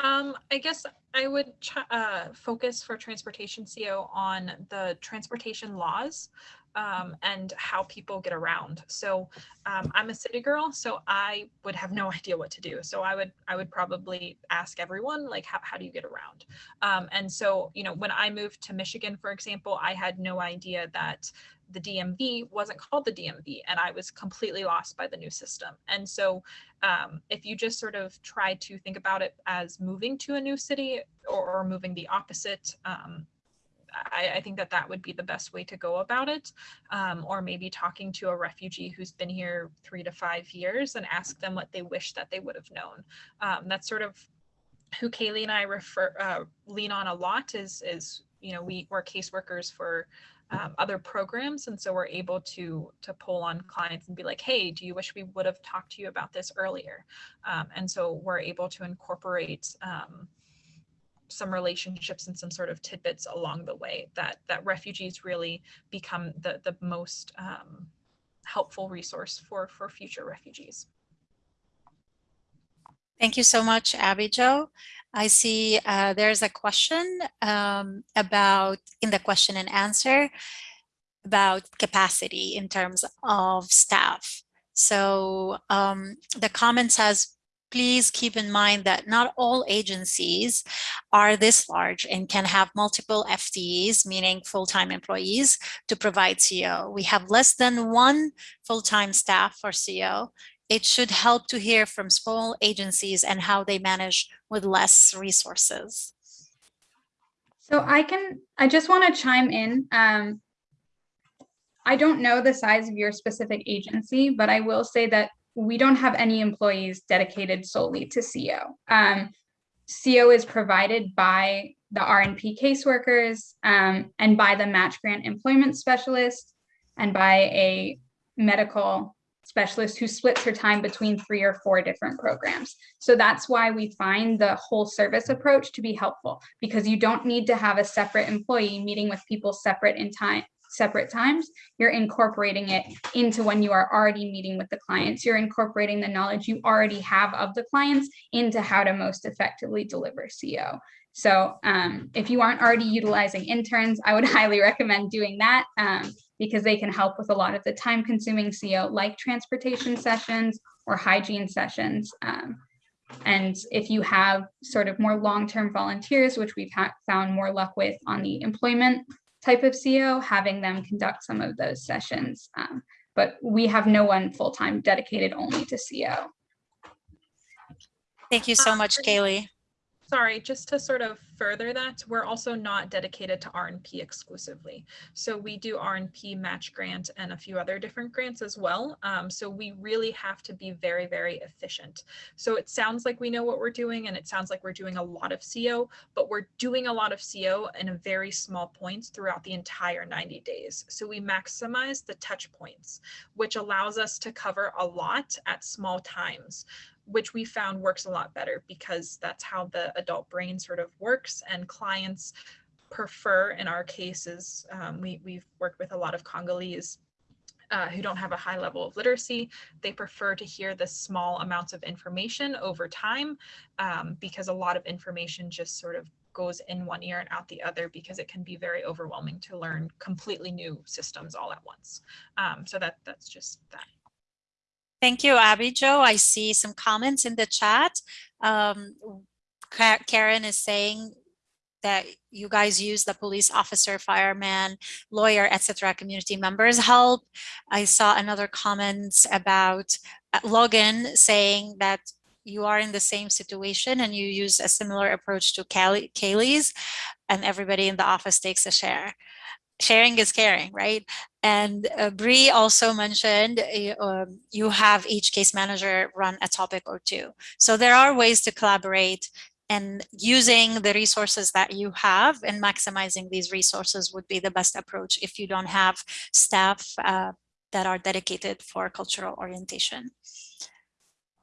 Um, I guess I would uh, focus for transportation CO on the transportation laws um, and how people get around. So um, I'm a city girl, so I would have no idea what to do. So I would I would probably ask everyone like how, how do you get around? Um, and so you know when I moved to Michigan, for example, I had no idea that the DMV wasn't called the DMV and I was completely lost by the new system. And so um, if you just sort of try to think about it as moving to a new city or, or moving the opposite, um, I, I, think that that would be the best way to go about it. Um, or maybe talking to a refugee who's been here three to five years and ask them what they wish that they would have known. Um, that's sort of who Kaylee and I refer uh, lean on a lot is is you know we we're caseworkers for um, other programs and so we're able to to pull on clients and be like hey do you wish we would have talked to you about this earlier um, and so we're able to incorporate um, some relationships and some sort of tidbits along the way that that refugees really become the the most um, helpful resource for for future refugees Thank you so much, Abby Jo. I see uh, there's a question um, about in the question and answer about capacity in terms of staff. So um, the comment says, please keep in mind that not all agencies are this large and can have multiple FTEs, meaning full-time employees, to provide CO. We have less than one full-time staff for CO it should help to hear from small agencies and how they manage with less resources. So I can, I just want to chime in. Um, I don't know the size of your specific agency, but I will say that we don't have any employees dedicated solely to CO. Um, CO is provided by the R&P caseworkers um, and by the match grant employment specialist and by a medical specialist who splits her time between three or four different programs. So that's why we find the whole service approach to be helpful because you don't need to have a separate employee meeting with people separate in time separate times, you're incorporating it into when you are already meeting with the clients. You're incorporating the knowledge you already have of the clients into how to most effectively deliver CO. So um, if you aren't already utilizing interns, I would highly recommend doing that. Um, because they can help with a lot of the time consuming CO like transportation sessions or hygiene sessions. Um, and if you have sort of more long-term volunteers, which we've found more luck with on the employment type of CO, having them conduct some of those sessions. Um, but we have no one full-time dedicated only to CO. Thank you so much, Kaylee. Sorry, just to sort of further that, we're also not dedicated to R&P exclusively. So we do R&P match grant and a few other different grants as well. Um, so we really have to be very, very efficient. So it sounds like we know what we're doing and it sounds like we're doing a lot of CO, but we're doing a lot of CO in a very small points throughout the entire 90 days. So we maximize the touch points, which allows us to cover a lot at small times which we found works a lot better because that's how the adult brain sort of works and clients prefer in our cases um, we, we've worked with a lot of congolese uh, who don't have a high level of literacy. They prefer to hear the small amounts of information over time um, because a lot of information just sort of goes in one ear and out the other because it can be very overwhelming to learn completely new systems all at once. Um, so that that's just that Thank you, Abby Jo. I see some comments in the chat. Um, Karen is saying that you guys use the police officer, fireman, lawyer, etc. community members help. I saw another comment about uh, Logan saying that you are in the same situation and you use a similar approach to Kaylee's and everybody in the office takes a share. Sharing is caring, right? And uh, Bree also mentioned uh, you have each case manager run a topic or two. So there are ways to collaborate and using the resources that you have and maximizing these resources would be the best approach if you don't have staff uh, that are dedicated for cultural orientation.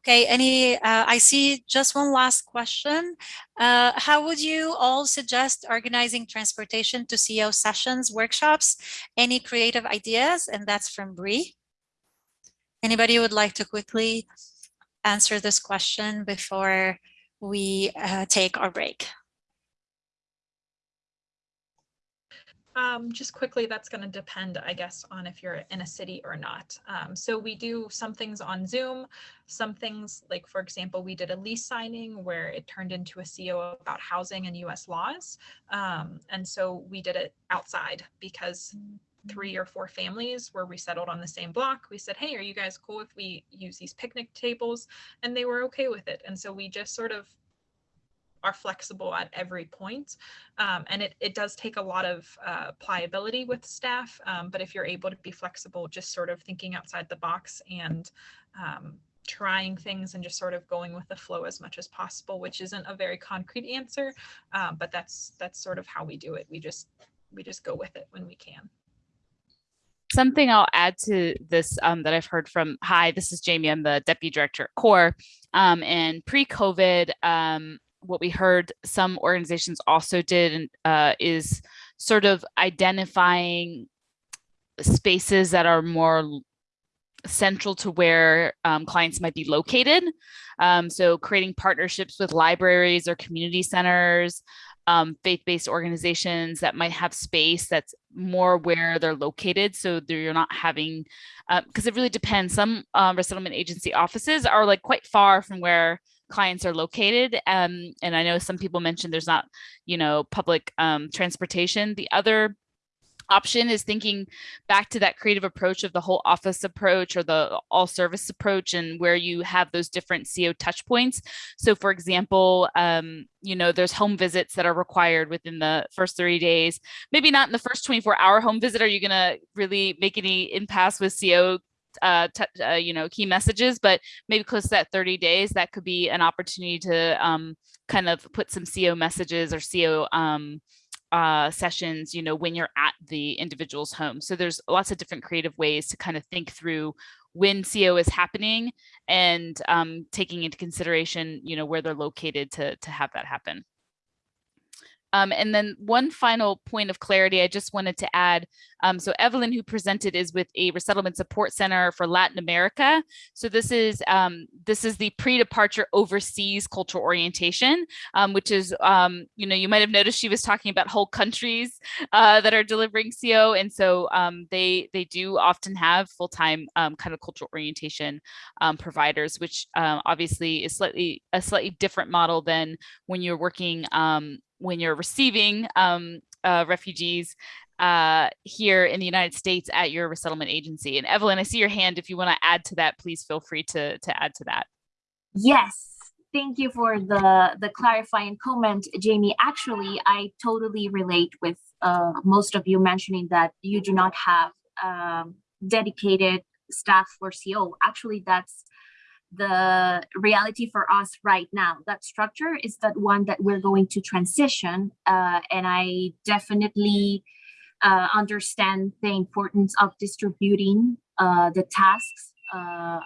Okay, any, uh, I see just one last question. Uh, how would you all suggest organizing transportation to CO sessions, workshops? Any creative ideas? And that's from Bree. Anybody would like to quickly answer this question before we uh, take our break? Um, just quickly, that's going to depend, I guess, on if you're in a city or not. Um, so we do some things on Zoom, some things like, for example, we did a lease signing where it turned into a CO about housing and US laws. Um, and so we did it outside because three or four families where we settled on the same block. We said, hey, are you guys cool if we use these picnic tables? And they were okay with it. And so we just sort of are flexible at every point. Um, and it, it does take a lot of uh, pliability with staff. Um, but if you're able to be flexible, just sort of thinking outside the box and um, trying things and just sort of going with the flow as much as possible, which isn't a very concrete answer, um, but that's that's sort of how we do it. We just we just go with it when we can. Something I'll add to this um, that I've heard from, hi, this is Jamie, I'm the Deputy Director at CORE. Um, and pre-COVID, um, what we heard some organizations also did uh, is sort of identifying spaces that are more central to where um, clients might be located. Um, so creating partnerships with libraries or community centers, um, faith-based organizations that might have space that's more where they're located. So you're not having, because uh, it really depends. Some uh, resettlement agency offices are like quite far from where clients are located. Um, and I know some people mentioned there's not, you know, public um, transportation. The other option is thinking back to that creative approach of the whole office approach or the all service approach and where you have those different CO touch points. So for example, um, you know, there's home visits that are required within the first 30 days, maybe not in the first 24 hour home visit. Are you gonna really make any impasse with CO uh, uh, you know, key messages, but maybe close to that 30 days, that could be an opportunity to um, kind of put some CO messages or CO um, uh, sessions, you know, when you're at the individual's home. So there's lots of different creative ways to kind of think through when CO is happening and um, taking into consideration, you know, where they're located to, to have that happen. Um, and then one final point of clarity I just wanted to add. Um, so Evelyn, who presented, is with a resettlement support center for Latin America. So this is um, this is the pre-departure overseas cultural orientation, um, which is um, you know you might have noticed she was talking about whole countries uh, that are delivering CO, and so um, they they do often have full-time kind of cultural orientation providers, which obviously is slightly a slightly different model than when you're working um, when you're receiving um, uh, refugees uh, here in the United States at your resettlement agency. And Evelyn, I see your hand. If you want to add to that, please feel free to, to add to that. Yes, thank you for the, the clarifying comment, Jamie. Actually, I totally relate with uh, most of you mentioning that you do not have um, dedicated staff for CO. Actually, that's the reality for us right now. That structure is that one that we're going to transition. Uh, and I definitely uh, understand the importance of distributing uh, the tasks uh,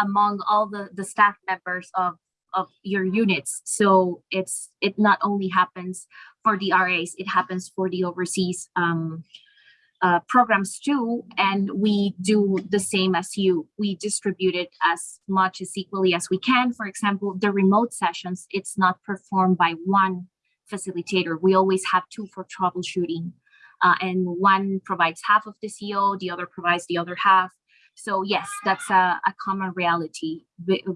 among all the, the staff members of, of your units. So it's it not only happens for the RAs, it happens for the overseas um, uh, programs too, and we do the same as you. We distribute it as much as equally as we can. For example, the remote sessions, it's not performed by one facilitator. We always have two for troubleshooting. Uh, and one provides half of the CO, the other provides the other half. So yes, that's a, a common reality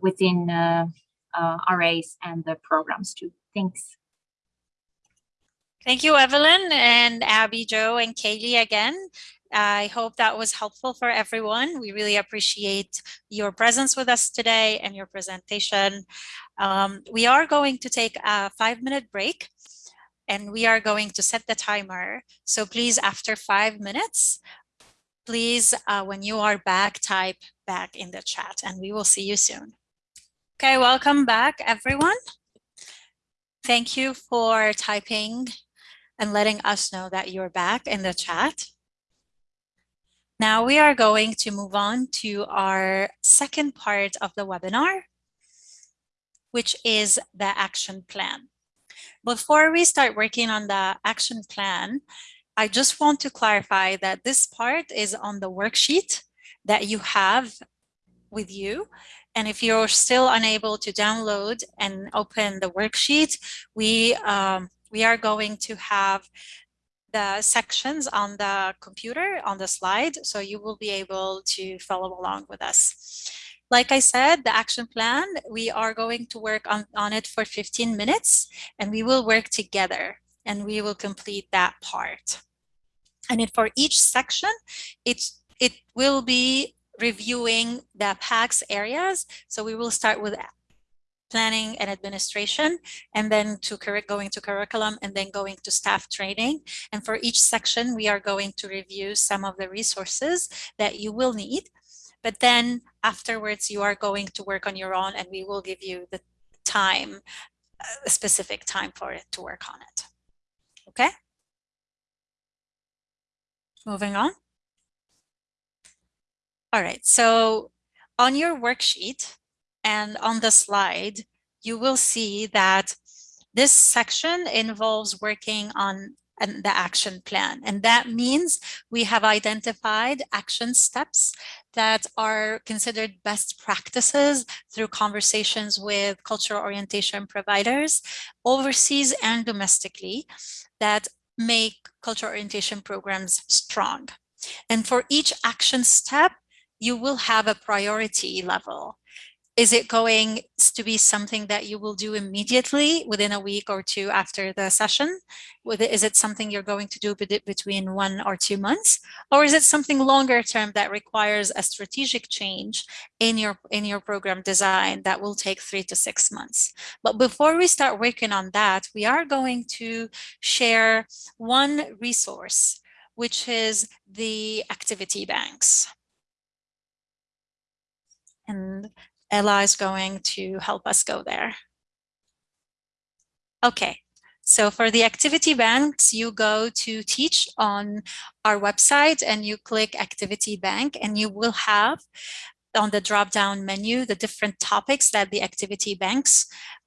within uh, uh, RAs and the programs too. Thanks. Thank you, Evelyn and Abby, Jo, and Kaylee again. I hope that was helpful for everyone. We really appreciate your presence with us today and your presentation. Um, we are going to take a five minute break and we are going to set the timer. So please, after five minutes, please, uh, when you are back, type back in the chat and we will see you soon. Okay, welcome back, everyone. Thank you for typing and letting us know that you're back in the chat. Now we are going to move on to our second part of the webinar, which is the action plan. Before we start working on the action plan, I just want to clarify that this part is on the worksheet that you have with you. And if you're still unable to download and open the worksheet, we um, we are going to have the sections on the computer on the slide, so you will be able to follow along with us. Like I said, the action plan, we are going to work on, on it for 15 minutes and we will work together and we will complete that part. And then for each section, it's, it will be reviewing the PACS areas. So we will start with planning and administration, and then to going to curriculum, and then going to staff training. And for each section, we are going to review some of the resources that you will need. But then afterwards, you are going to work on your own, and we will give you the time, a specific time for it to work on it. Okay? Moving on. All right, so on your worksheet, and on the slide, you will see that this section involves working on the action plan. And that means we have identified action steps that are considered best practices through conversations with cultural orientation providers overseas and domestically that make cultural orientation programs strong. And for each action step, you will have a priority level. Is it going to be something that you will do immediately within a week or two after the session? Is it something you're going to do between one or two months? Or is it something longer term that requires a strategic change in your, in your program design that will take three to six months? But before we start working on that, we are going to share one resource, which is the activity banks. And Ella is going to help us go there. Okay, so for the activity banks, you go to teach on our website and you click activity bank and you will have on the drop down menu the different topics that the activity banks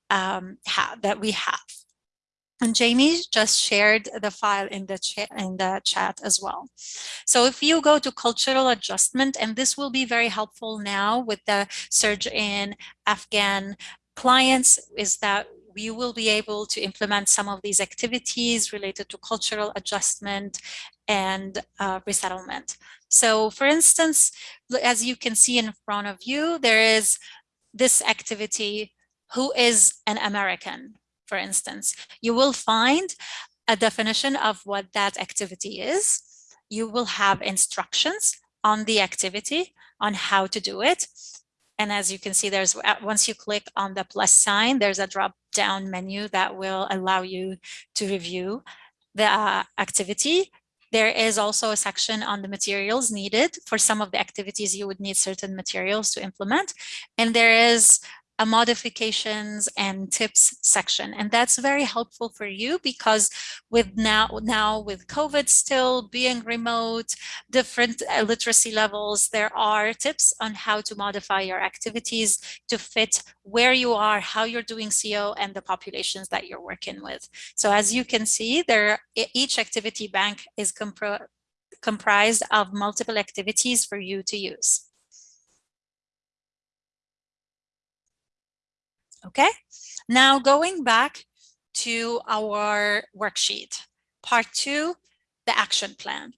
um, have that we have. And Jamie just shared the file in the, in the chat as well. So if you go to cultural adjustment, and this will be very helpful now with the surge in Afghan clients, is that we will be able to implement some of these activities related to cultural adjustment and uh, resettlement. So for instance, as you can see in front of you, there is this activity, who is an American? For instance, you will find a definition of what that activity is. You will have instructions on the activity on how to do it. And as you can see, there's uh, once you click on the plus sign, there's a drop down menu that will allow you to review the uh, activity. There is also a section on the materials needed for some of the activities you would need certain materials to implement. And there is a modifications and tips section. And that's very helpful for you because with now, now with COVID still being remote, different literacy levels, there are tips on how to modify your activities to fit where you are, how you're doing CO and the populations that you're working with. So as you can see there, each activity bank is comprised of multiple activities for you to use. Okay, now going back to our worksheet, part two, the action plan.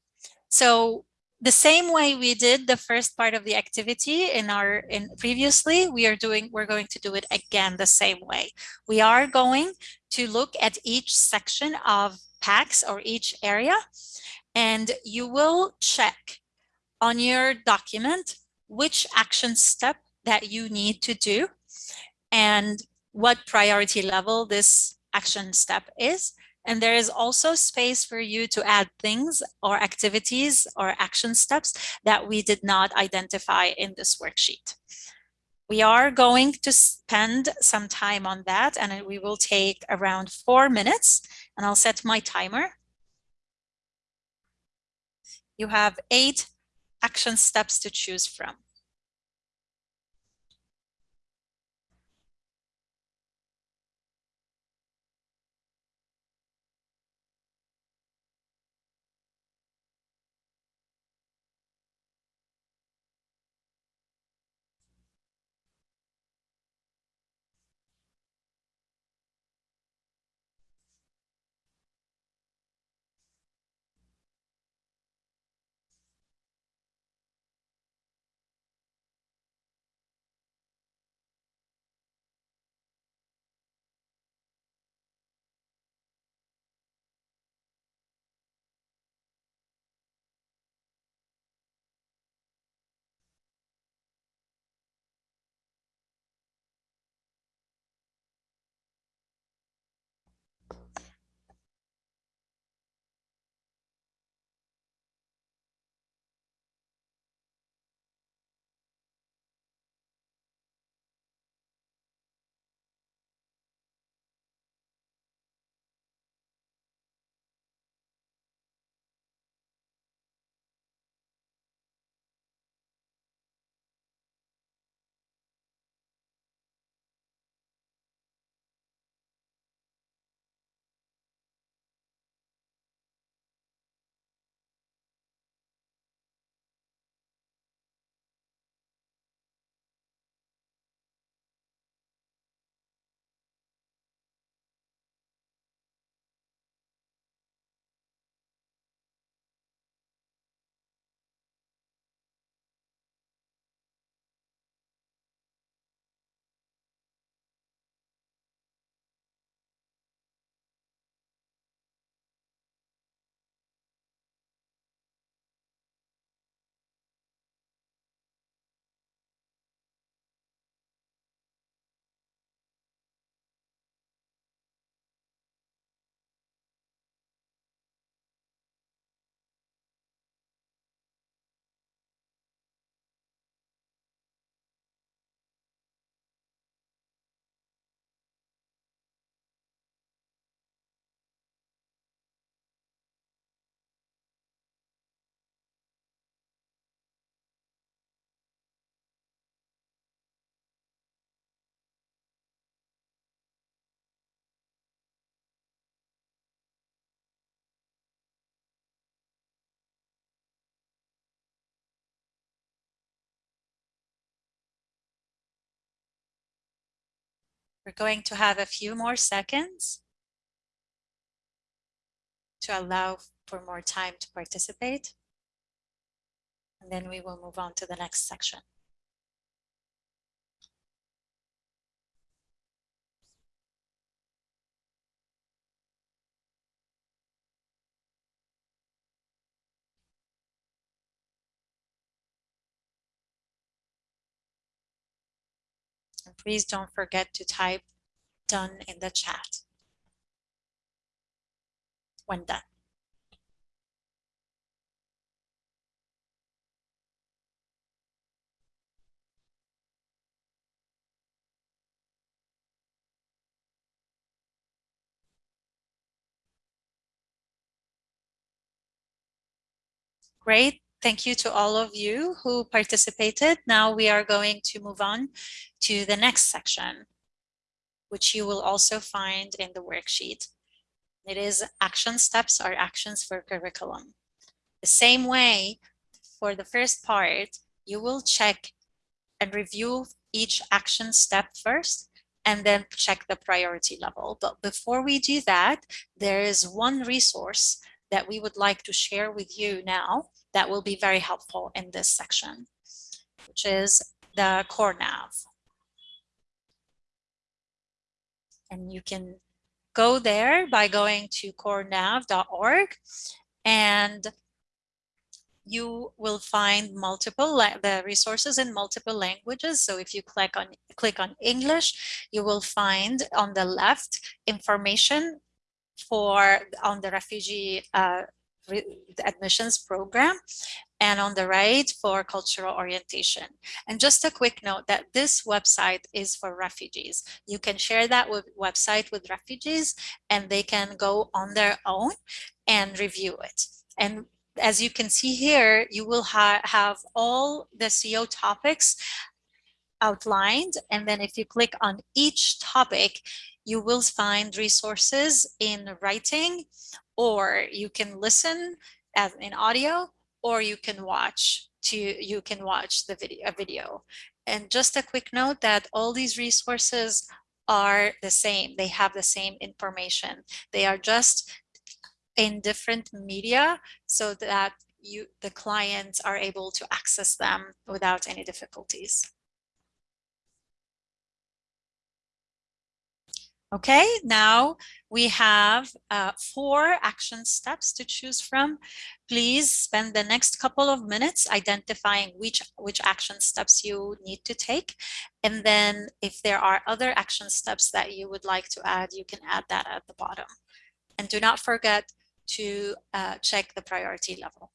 So the same way we did the first part of the activity in our in previously we are doing we're going to do it again the same way we are going to look at each section of PACS or each area, and you will check on your document which action step that you need to do and what priority level this action step is. And there is also space for you to add things or activities or action steps that we did not identify in this worksheet. We are going to spend some time on that and we will take around four minutes and I'll set my timer. You have eight action steps to choose from. We're going to have a few more seconds to allow for more time to participate. And then we will move on to the next section. Please don't forget to type done in the chat when done. Great. Thank you to all of you who participated. Now we are going to move on to the next section, which you will also find in the worksheet. It is action steps or actions for curriculum. The same way for the first part, you will check and review each action step first and then check the priority level. But before we do that, there is one resource that we would like to share with you now that will be very helpful in this section, which is the core nav. And you can go there by going to corenav.org and you will find multiple the resources in multiple languages. So if you click on click on English, you will find on the left information for on the refugee uh, admissions program and on the right for cultural orientation. And just a quick note that this website is for refugees. You can share that with website with refugees and they can go on their own and review it. And as you can see here, you will ha have all the CO topics outlined. And then if you click on each topic, you will find resources in writing, or you can listen as in audio, or you can watch to you can watch the video a video. And just a quick note that all these resources are the same. They have the same information. They are just in different media so that you the clients are able to access them without any difficulties. Okay, now we have uh, four action steps to choose from. Please spend the next couple of minutes identifying which, which action steps you need to take. And then if there are other action steps that you would like to add, you can add that at the bottom. And do not forget to uh, check the priority level.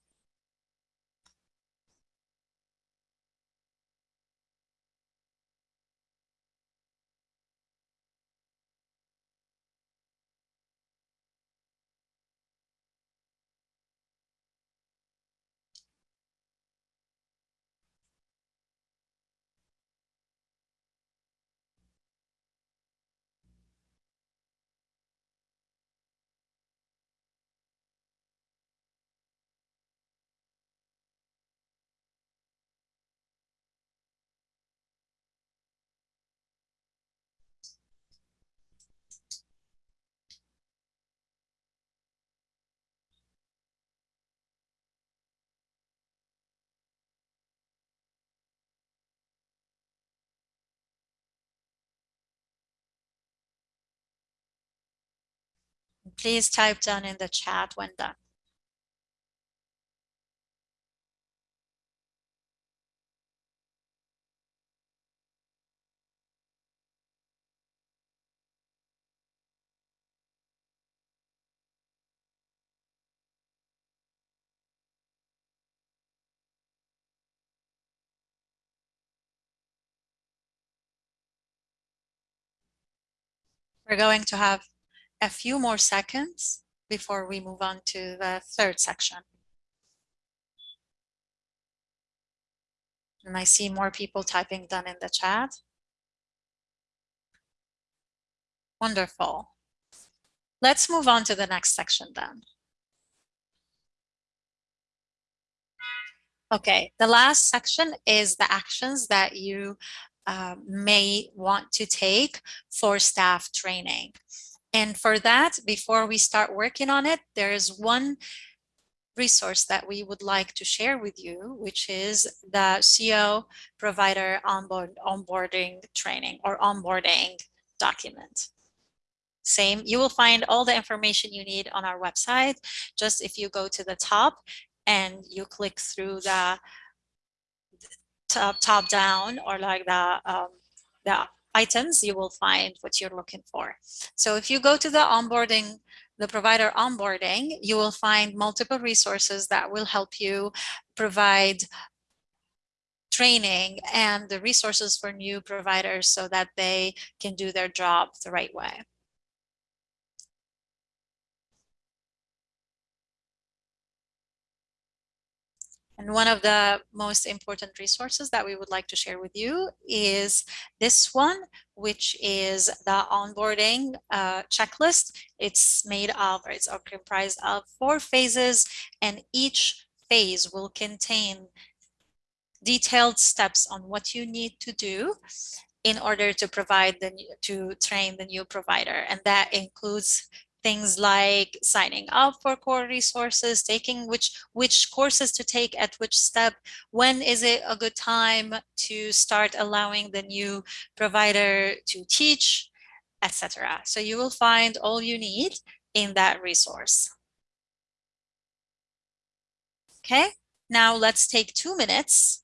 Please type down in the chat when done. We're going to have a few more seconds before we move on to the third section. And I see more people typing done in the chat. Wonderful. Let's move on to the next section then. Okay, the last section is the actions that you uh, may want to take for staff training. And for that, before we start working on it, there is one resource that we would like to share with you, which is the CO provider onboard, onboarding training or onboarding document. Same, you will find all the information you need on our website. Just if you go to the top and you click through the top, top down or like the, um, the items, you will find what you're looking for. So if you go to the onboarding, the provider onboarding, you will find multiple resources that will help you provide training and the resources for new providers so that they can do their job the right way. And one of the most important resources that we would like to share with you is this one, which is the onboarding uh, checklist. It's made of, or it's comprised of four phases, and each phase will contain detailed steps on what you need to do in order to provide the to train the new provider and that includes things like signing up for core resources, taking which, which courses to take at which step, when is it a good time to start allowing the new provider to teach, etc. So you will find all you need in that resource. Okay, now let's take two minutes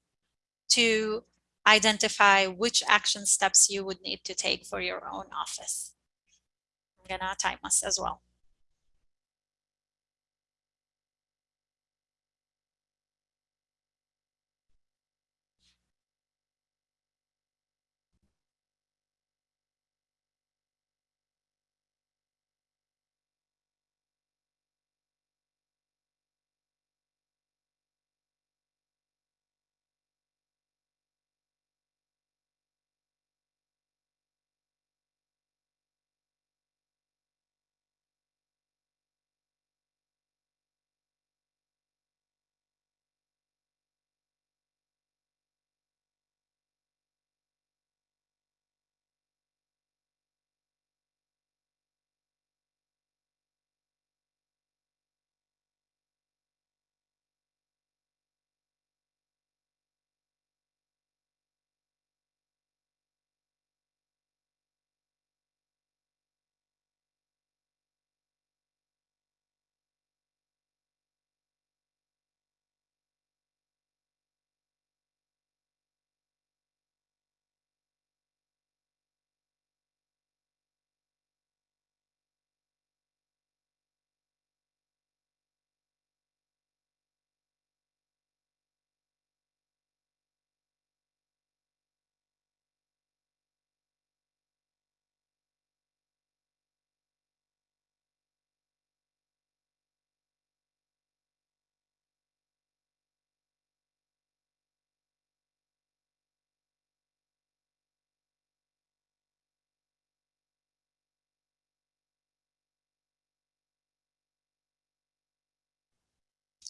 to identify which action steps you would need to take for your own office. Gonna uh, time us as well.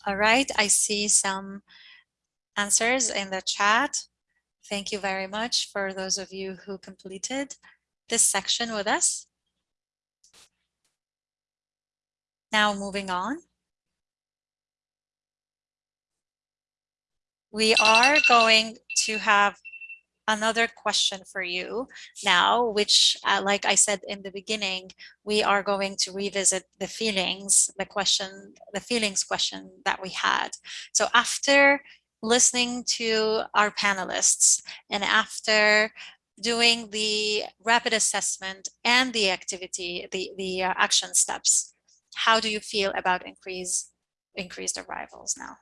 All right, I see some answers in the chat. Thank you very much for those of you who completed this section with us. Now moving on. We are going to have another question for you now, which, uh, like I said in the beginning, we are going to revisit the feelings, the question, the feelings question that we had. So after listening to our panelists and after doing the rapid assessment and the activity, the, the uh, action steps, how do you feel about increase, increased arrivals now?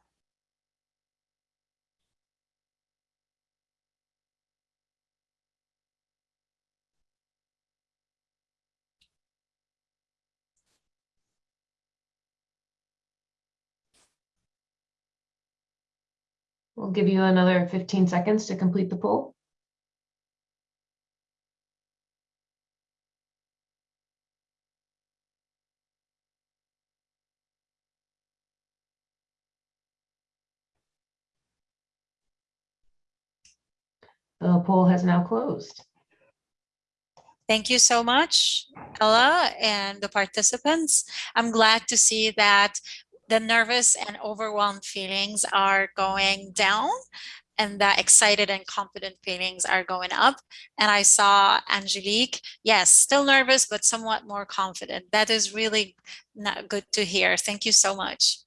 We'll give you another 15 seconds to complete the poll. The poll has now closed. Thank you so much, Ella and the participants. I'm glad to see that the nervous and overwhelmed feelings are going down and the excited and confident feelings are going up. And I saw Angelique, yes, still nervous, but somewhat more confident. That is really not good to hear. Thank you so much.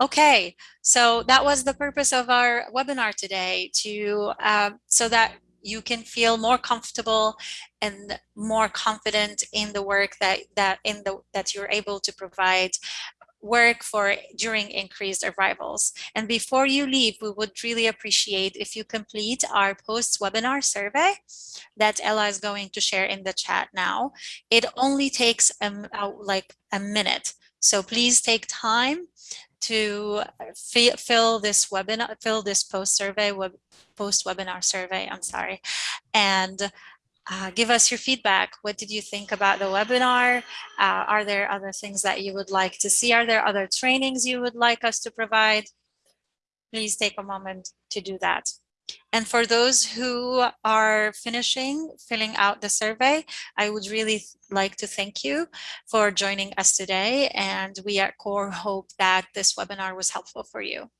Okay, so that was the purpose of our webinar today to uh, so that you can feel more comfortable and more confident in the work that that in the that you're able to provide work for during increased arrivals. And before you leave, we would really appreciate if you complete our post-webinar survey that Ella is going to share in the chat now. It only takes um, like a minute. So please take time to fill this webinar, fill this post survey, web, post webinar survey, I'm sorry, and uh, give us your feedback. What did you think about the webinar? Uh, are there other things that you would like to see? Are there other trainings you would like us to provide? Please take a moment to do that. And for those who are finishing filling out the survey, I would really like to thank you for joining us today. And we at CORE hope that this webinar was helpful for you.